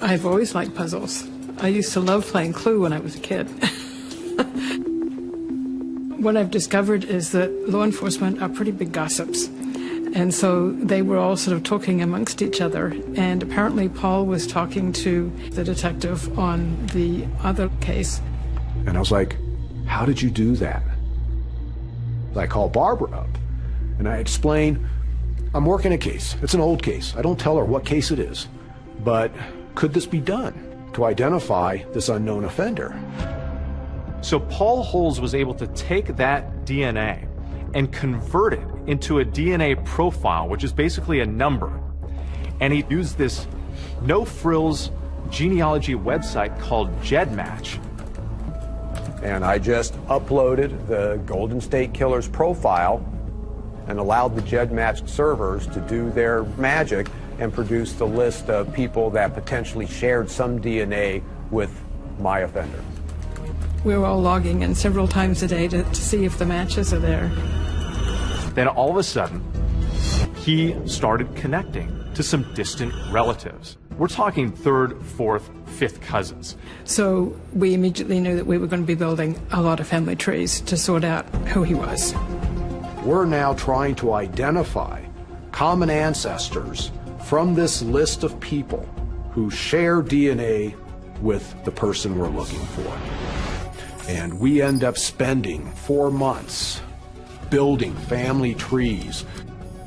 I've always liked puzzles. I used to love playing Clue when I was a kid. (laughs) what I've discovered is that law enforcement are pretty big gossips. And so they were all sort of talking amongst each other. And apparently, Paul was talking to the detective on the other case. And I was like, How did you do that? I call Barbara up and I explain, I'm working a case. It's an old case. I don't tell her what case it is. But could this be done to identify this unknown offender? So Paul Holes was able to take that DNA and convert it into a DNA profile, which is basically a number. And he used this no frills genealogy website called GEDmatch and I just uploaded the Golden State Killer's profile and allowed the GEDmatch servers to do their magic and produce the list of people that potentially shared some DNA with my offender. We're all logging in several times a day to, to see if the matches are there. Then all of a sudden, he started connecting to some distant relatives. We're talking third, fourth, fifth cousins. So we immediately knew that we were going to be building a lot of family trees to sort out who he was. We're now trying to identify common ancestors from this list of people who share DNA with the person we're looking for. And we end up spending four months building family trees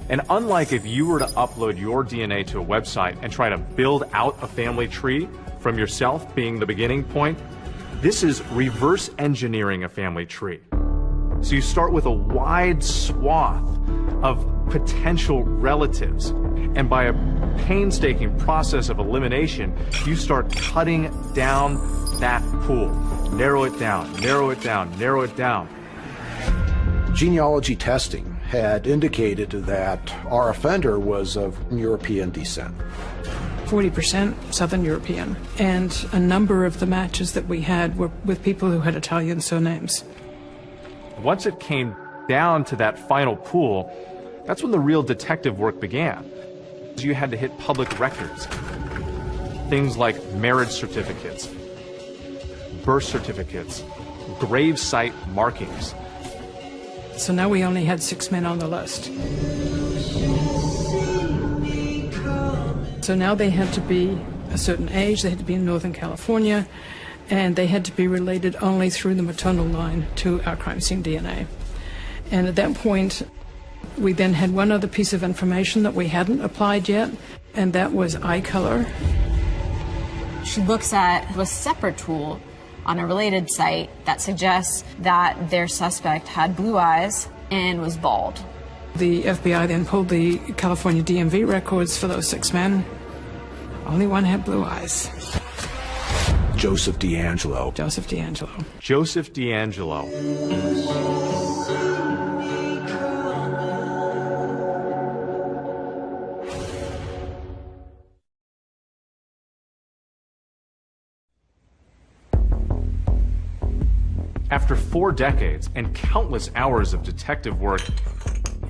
and unlike if you were to upload your DNA to a website and try to build out a family tree from yourself being the beginning point, this is reverse engineering a family tree. So you start with a wide swath of potential relatives. And by a painstaking process of elimination, you start cutting down that pool. Narrow it down, narrow it down, narrow it down. Genealogy testing had indicated that our offender was of European descent. 40% Southern European, and a number of the matches that we had were with people who had Italian surnames. Once it came down to that final pool, that's when the real detective work began. You had to hit public records. Things like marriage certificates, birth certificates, grave site markings, so now we only had six men on the list. So now they had to be a certain age, they had to be in Northern California, and they had to be related only through the maternal line to our crime scene DNA. And at that point, we then had one other piece of information that we hadn't applied yet, and that was eye color. She looks at a separate tool on a related site that suggests that their suspect had blue eyes and was bald. The FBI then pulled the California DMV records for those six men. Only one had blue eyes. Joseph DeAngelo. Joseph DeAngelo. Joseph DeAngelo. Four decades and countless hours of detective work,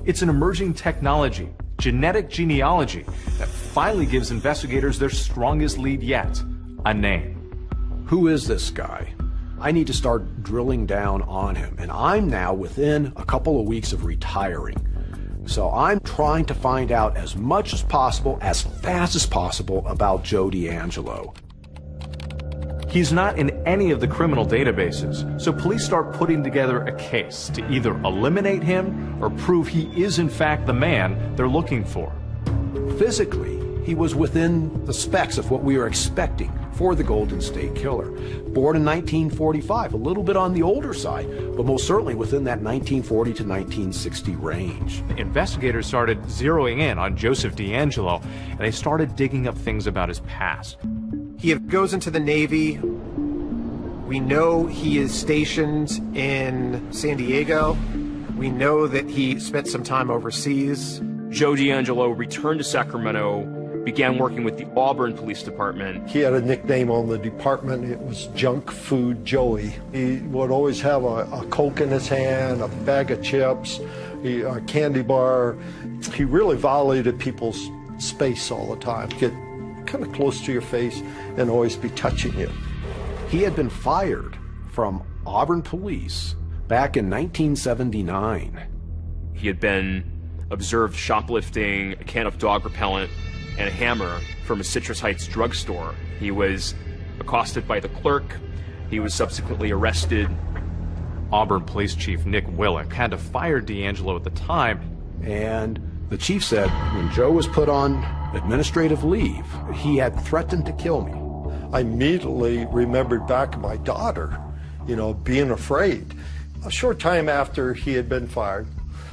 it's an emerging technology, genetic genealogy, that finally gives investigators their strongest lead yet, a name. Who is this guy? I need to start drilling down on him, and I'm now within a couple of weeks of retiring. So I'm trying to find out as much as possible, as fast as possible, about Joe DeAngelo. He's not in any of the criminal databases, so police start putting together a case to either eliminate him or prove he is in fact the man they're looking for. Physically, he was within the specs of what we were expecting for the Golden State Killer. Born in 1945, a little bit on the older side, but most certainly within that 1940 to 1960 range. Investigators started zeroing in on Joseph DeAngelo, and they started digging up things about his past. He goes into the Navy. We know he is stationed in San Diego. We know that he spent some time overseas. Joe DeAngelo returned to Sacramento began working with the Auburn Police Department. He had a nickname on the department. It was Junk Food Joey. He would always have a, a Coke in his hand, a bag of chips, a candy bar. He really violated people's space all the time. Get kind of close to your face and always be touching you. He had been fired from Auburn Police back in 1979. He had been observed shoplifting a can of dog repellent and a hammer from a Citrus Heights drugstore. He was accosted by the clerk. He was subsequently arrested. Auburn Police Chief Nick Willick had to fire DeAngelo at the time. And the chief said when Joe was put on administrative leave, he had threatened to kill me. I immediately remembered back my daughter, you know, being afraid. A short time after he had been fired,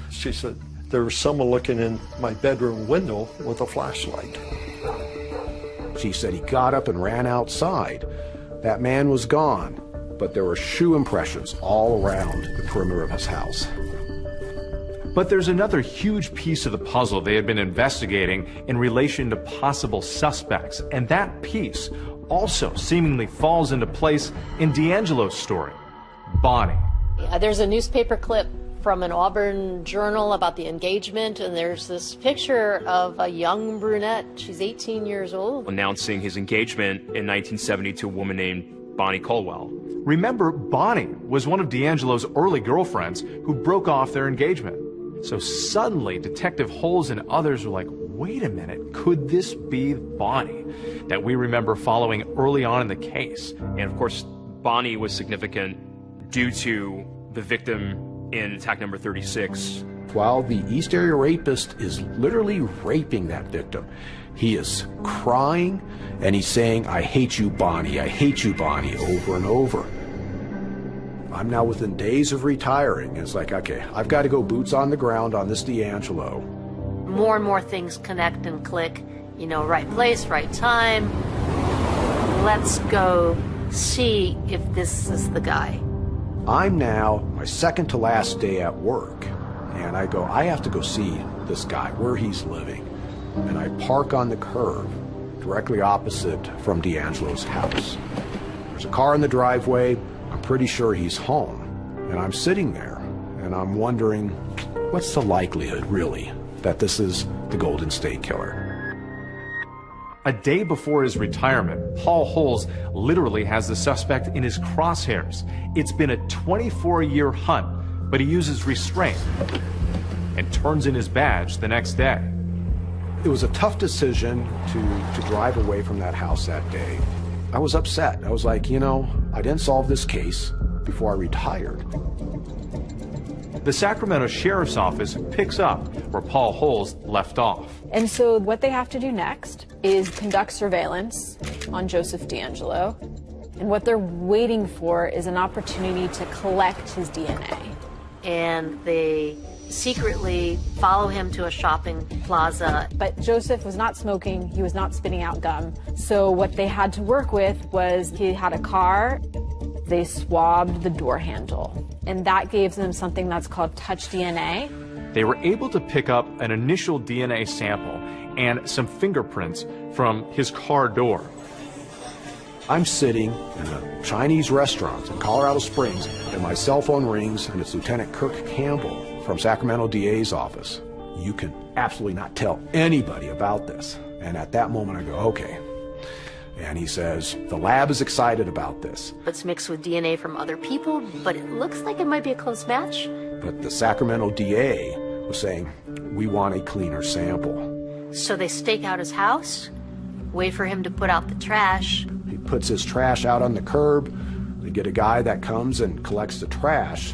she said, there was someone looking in my bedroom window with a flashlight. She said he got up and ran outside. That man was gone, but there were shoe impressions all around the perimeter of his house. But there's another huge piece of the puzzle they had been investigating in relation to possible suspects, and that piece also seemingly falls into place in DeAngelo's story Bonnie. Yeah, there's a newspaper clip from an Auburn journal about the engagement, and there's this picture of a young brunette. She's 18 years old. Announcing his engagement in 1970 to a woman named Bonnie Colwell. Remember, Bonnie was one of DeAngelo's early girlfriends who broke off their engagement. So suddenly, Detective Holes and others were like, wait a minute, could this be Bonnie that we remember following early on in the case? And of course, Bonnie was significant due to the victim in attack number 36. While the East Area Rapist is literally raping that victim, he is crying and he's saying, I hate you, Bonnie, I hate you, Bonnie, over and over. I'm now within days of retiring. It's like, okay, I've got to go boots on the ground on this DeAngelo. More and more things connect and click. You know, right place, right time. Let's go see if this is the guy. I'm now my second to last day at work, and I go, I have to go see this guy, where he's living. And I park on the curb, directly opposite from DeAngelo's house. There's a car in the driveway. I'm pretty sure he's home. And I'm sitting there, and I'm wondering, what's the likelihood, really, that this is the Golden State Killer? A day before his retirement, Paul Holes literally has the suspect in his crosshairs. It's been a 24 year hunt, but he uses restraint and turns in his badge the next day. It was a tough decision to, to drive away from that house that day. I was upset. I was like, you know, I didn't solve this case before I retired. The Sacramento Sheriff's Office picks up where Paul Holes left off. And so what they have to do next is conduct surveillance on Joseph DeAngelo. And what they're waiting for is an opportunity to collect his DNA. And they secretly follow him to a shopping plaza. But Joseph was not smoking, he was not spitting out gum. So what they had to work with was he had a car, they swabbed the door handle. And that gave them something that's called touch DNA. They were able to pick up an initial DNA sample and some fingerprints from his car door. I'm sitting in a Chinese restaurant in Colorado Springs, and my cell phone rings, and it's Lieutenant Kirk Campbell from Sacramento DA's office. You can absolutely not tell anybody about this. And at that moment, I go, okay, and he says, the lab is excited about this. It's mixed with DNA from other people, but it looks like it might be a close match. But the Sacramento DA was saying, we want a cleaner sample. So they stake out his house, wait for him to put out the trash. He puts his trash out on the curb. They get a guy that comes and collects the trash.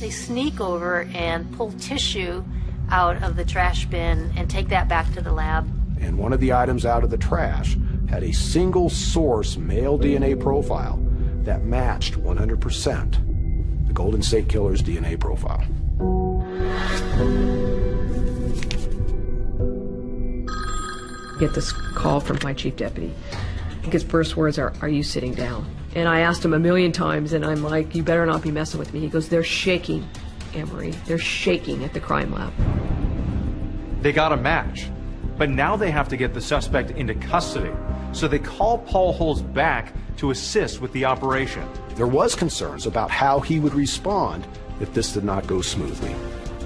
They sneak over and pull tissue out of the trash bin and take that back to the lab. And one of the items out of the trash had a single source male DNA profile that matched 100% the Golden State Killer's DNA profile. Get this call from my chief deputy. His first words are, Are you sitting down? And I asked him a million times, and I'm like, You better not be messing with me. He goes, They're shaking, Emery. They're shaking at the crime lab. They got a match, but now they have to get the suspect into custody. So they call Paul Holes back to assist with the operation. There was concerns about how he would respond if this did not go smoothly.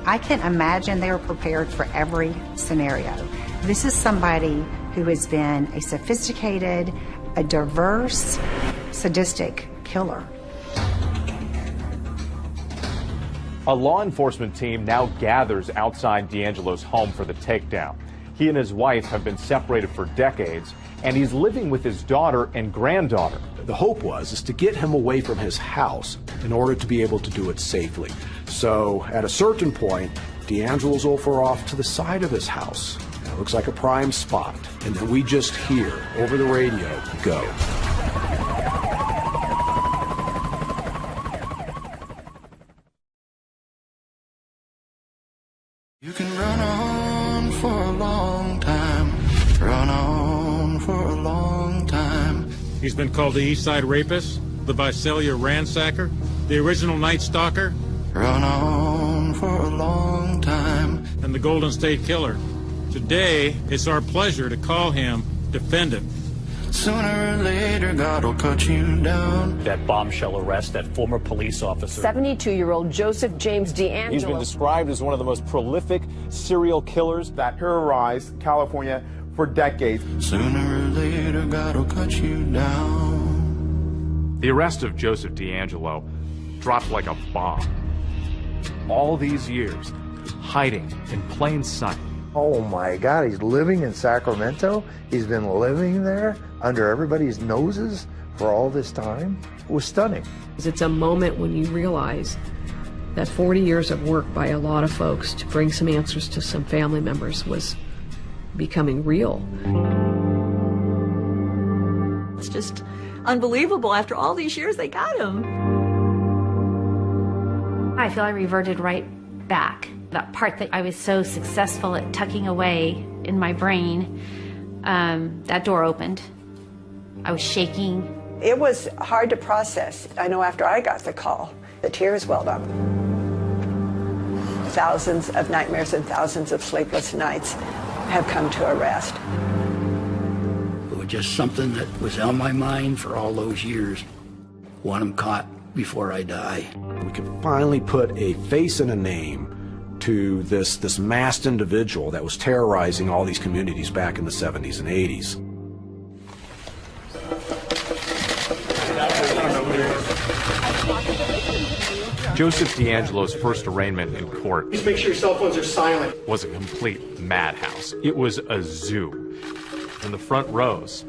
I can imagine they were prepared for every scenario. This is somebody who has been a sophisticated, a diverse, sadistic killer. A law enforcement team now gathers outside DeAngelo's home for the takedown. He and his wife have been separated for decades, and he's living with his daughter and granddaughter. The hope was is to get him away from his house in order to be able to do it safely. So at a certain point, DeAngelo's over off to the side of his house. It looks like a prime spot. And then we just hear over the radio, go. You can run on for a long time, run on for a long time. He's been called the East Side Rapist, the Visalia Ransacker, the original Night Stalker, Run on for a long time. and the Golden State Killer. Today, it's our pleasure to call him defendant. Sooner or later, God will cut you down. That bombshell arrest, that former police officer. 72 year old Joseph James DeAngelo. He's been described as one of the most prolific serial killers that terrorized California for decades. Sooner or later, God will cut you down. The arrest of Joseph DeAngelo dropped like a bomb. All these years, hiding in plain sight. Oh my God, he's living in Sacramento. He's been living there under everybody's noses for all this time. It was stunning. It's a moment when you realize that 40 years of work by a lot of folks to bring some answers to some family members was becoming real. It's just unbelievable. After all these years, they got him. I feel I reverted right back. That part that I was so successful at tucking away in my brain, um, that door opened. I was shaking. It was hard to process. I know after I got the call, the tears welled up. Thousands of nightmares and thousands of sleepless nights have come to a rest. It was just something that was on my mind for all those years. Want him caught before I die. We could finally put a face and a name to this, this masked individual that was terrorizing all these communities back in the 70s and 80s. Joseph DeAngelo's first arraignment in court Please make sure your cell phones are silent. was a complete madhouse. It was a zoo. In the front rows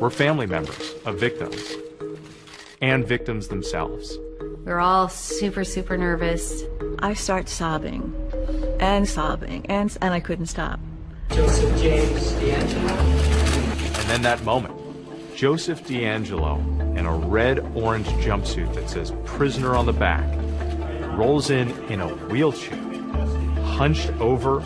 were family members of victims and victims themselves. We were all super, super nervous. I start sobbing and sobbing, and, and I couldn't stop. Joseph James DeAngelo. And then that moment, Joseph DeAngelo in a red orange jumpsuit that says prisoner on the back rolls in in a wheelchair, hunched over,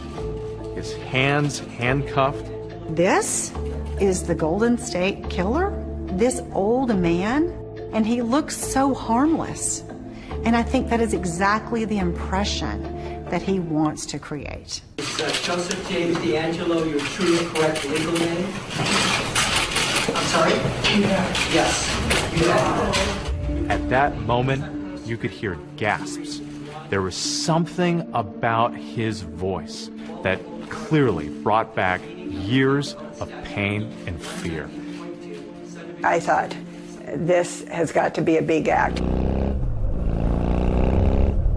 his hands handcuffed. This is the Golden State Killer? This old man? And he looks so harmless. And I think that is exactly the impression that he wants to create. Is uh, Joseph James DeAngelo your true and correct legal name? I'm sorry? Yes. You. At that moment, you could hear gasps. There was something about his voice that clearly brought back years of pain and fear. I thought, this has got to be a big act.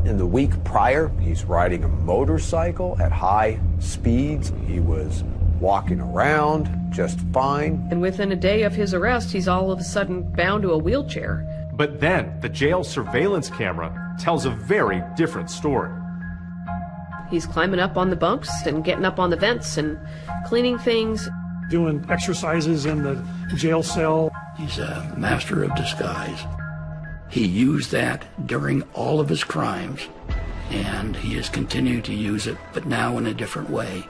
In the week prior, he's riding a motorcycle at high speeds. He was walking around just fine. And within a day of his arrest, he's all of a sudden bound to a wheelchair. But then, the jail surveillance camera tells a very different story. He's climbing up on the bunks and getting up on the vents and cleaning things. Doing exercises in the jail cell. He's a master of disguise. He used that during all of his crimes, and he has continued to use it, but now in a different way.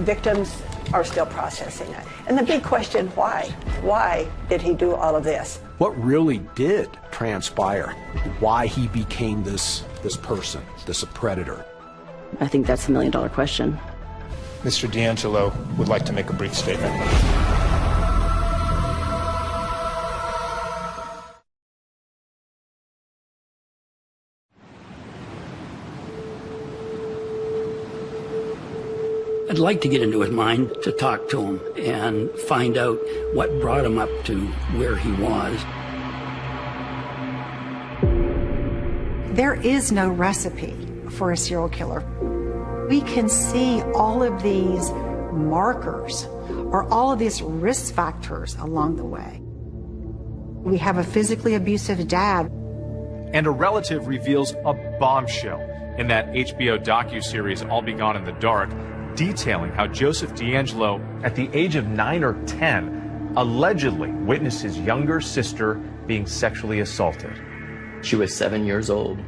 Victims are still processing it. And the big question, why? Why did he do all of this? What really did transpire? Why he became this, this person, this predator? I think that's the million dollar question. Mr. DeAngelo would like to make a brief statement. I'd like to get into his mind to talk to him and find out what brought him up to where he was. There is no recipe for a serial killer. We can see all of these markers or all of these risk factors along the way. We have a physically abusive dad. And a relative reveals a bombshell in that HBO docu-series I'll Be Gone in the Dark, detailing how Joseph DeAngelo, at the age of 9 or 10, allegedly witnessed his younger sister being sexually assaulted. She was seven years old.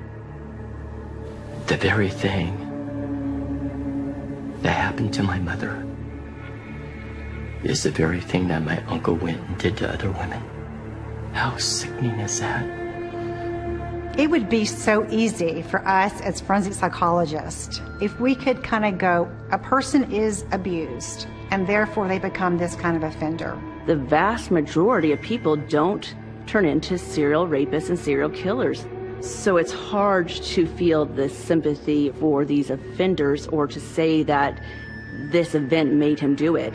The very thing that happened to my mother is the very thing that my uncle went and did to other women. How sickening is that? It would be so easy for us as forensic psychologists if we could kind of go, a person is abused, and therefore they become this kind of offender. The vast majority of people don't turn into serial rapists and serial killers. So it's hard to feel the sympathy for these offenders or to say that this event made him do it.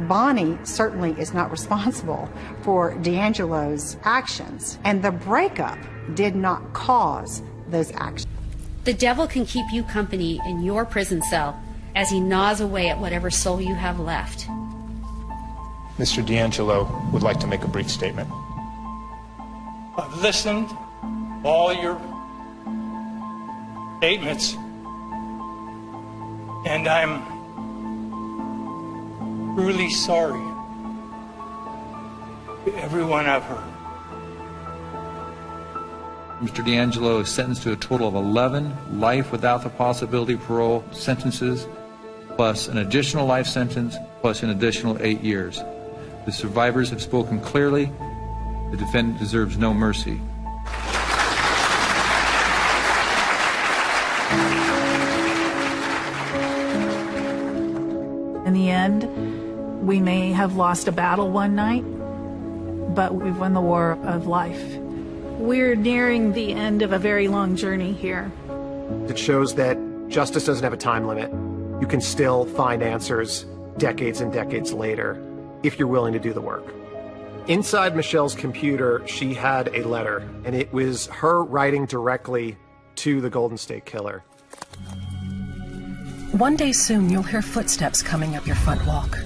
Bonnie certainly is not responsible for DeAngelo's actions, and the breakup did not cause those actions. The devil can keep you company in your prison cell as he gnaws away at whatever soul you have left. Mr. DeAngelo would like to make a brief statement. I've listened all your statements, and I'm truly sorry to everyone I've hurt. Mr. DeAngelo is sentenced to a total of 11 life without the possibility of parole sentences, plus an additional life sentence, plus an additional eight years. The survivors have spoken clearly. The defendant deserves no mercy. End, we may have lost a battle one night, but we've won the war of life. We're nearing the end of a very long journey here. It shows that justice doesn't have a time limit. You can still find answers decades and decades later if you're willing to do the work. Inside Michelle's computer, she had a letter, and it was her writing directly to the Golden State Killer. One day soon, you'll hear footsteps coming up your front walk.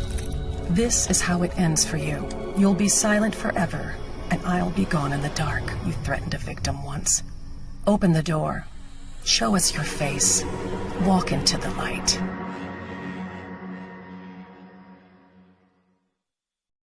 This is how it ends for you. You'll be silent forever, and I'll be gone in the dark. You threatened a victim once. Open the door. Show us your face. Walk into the light.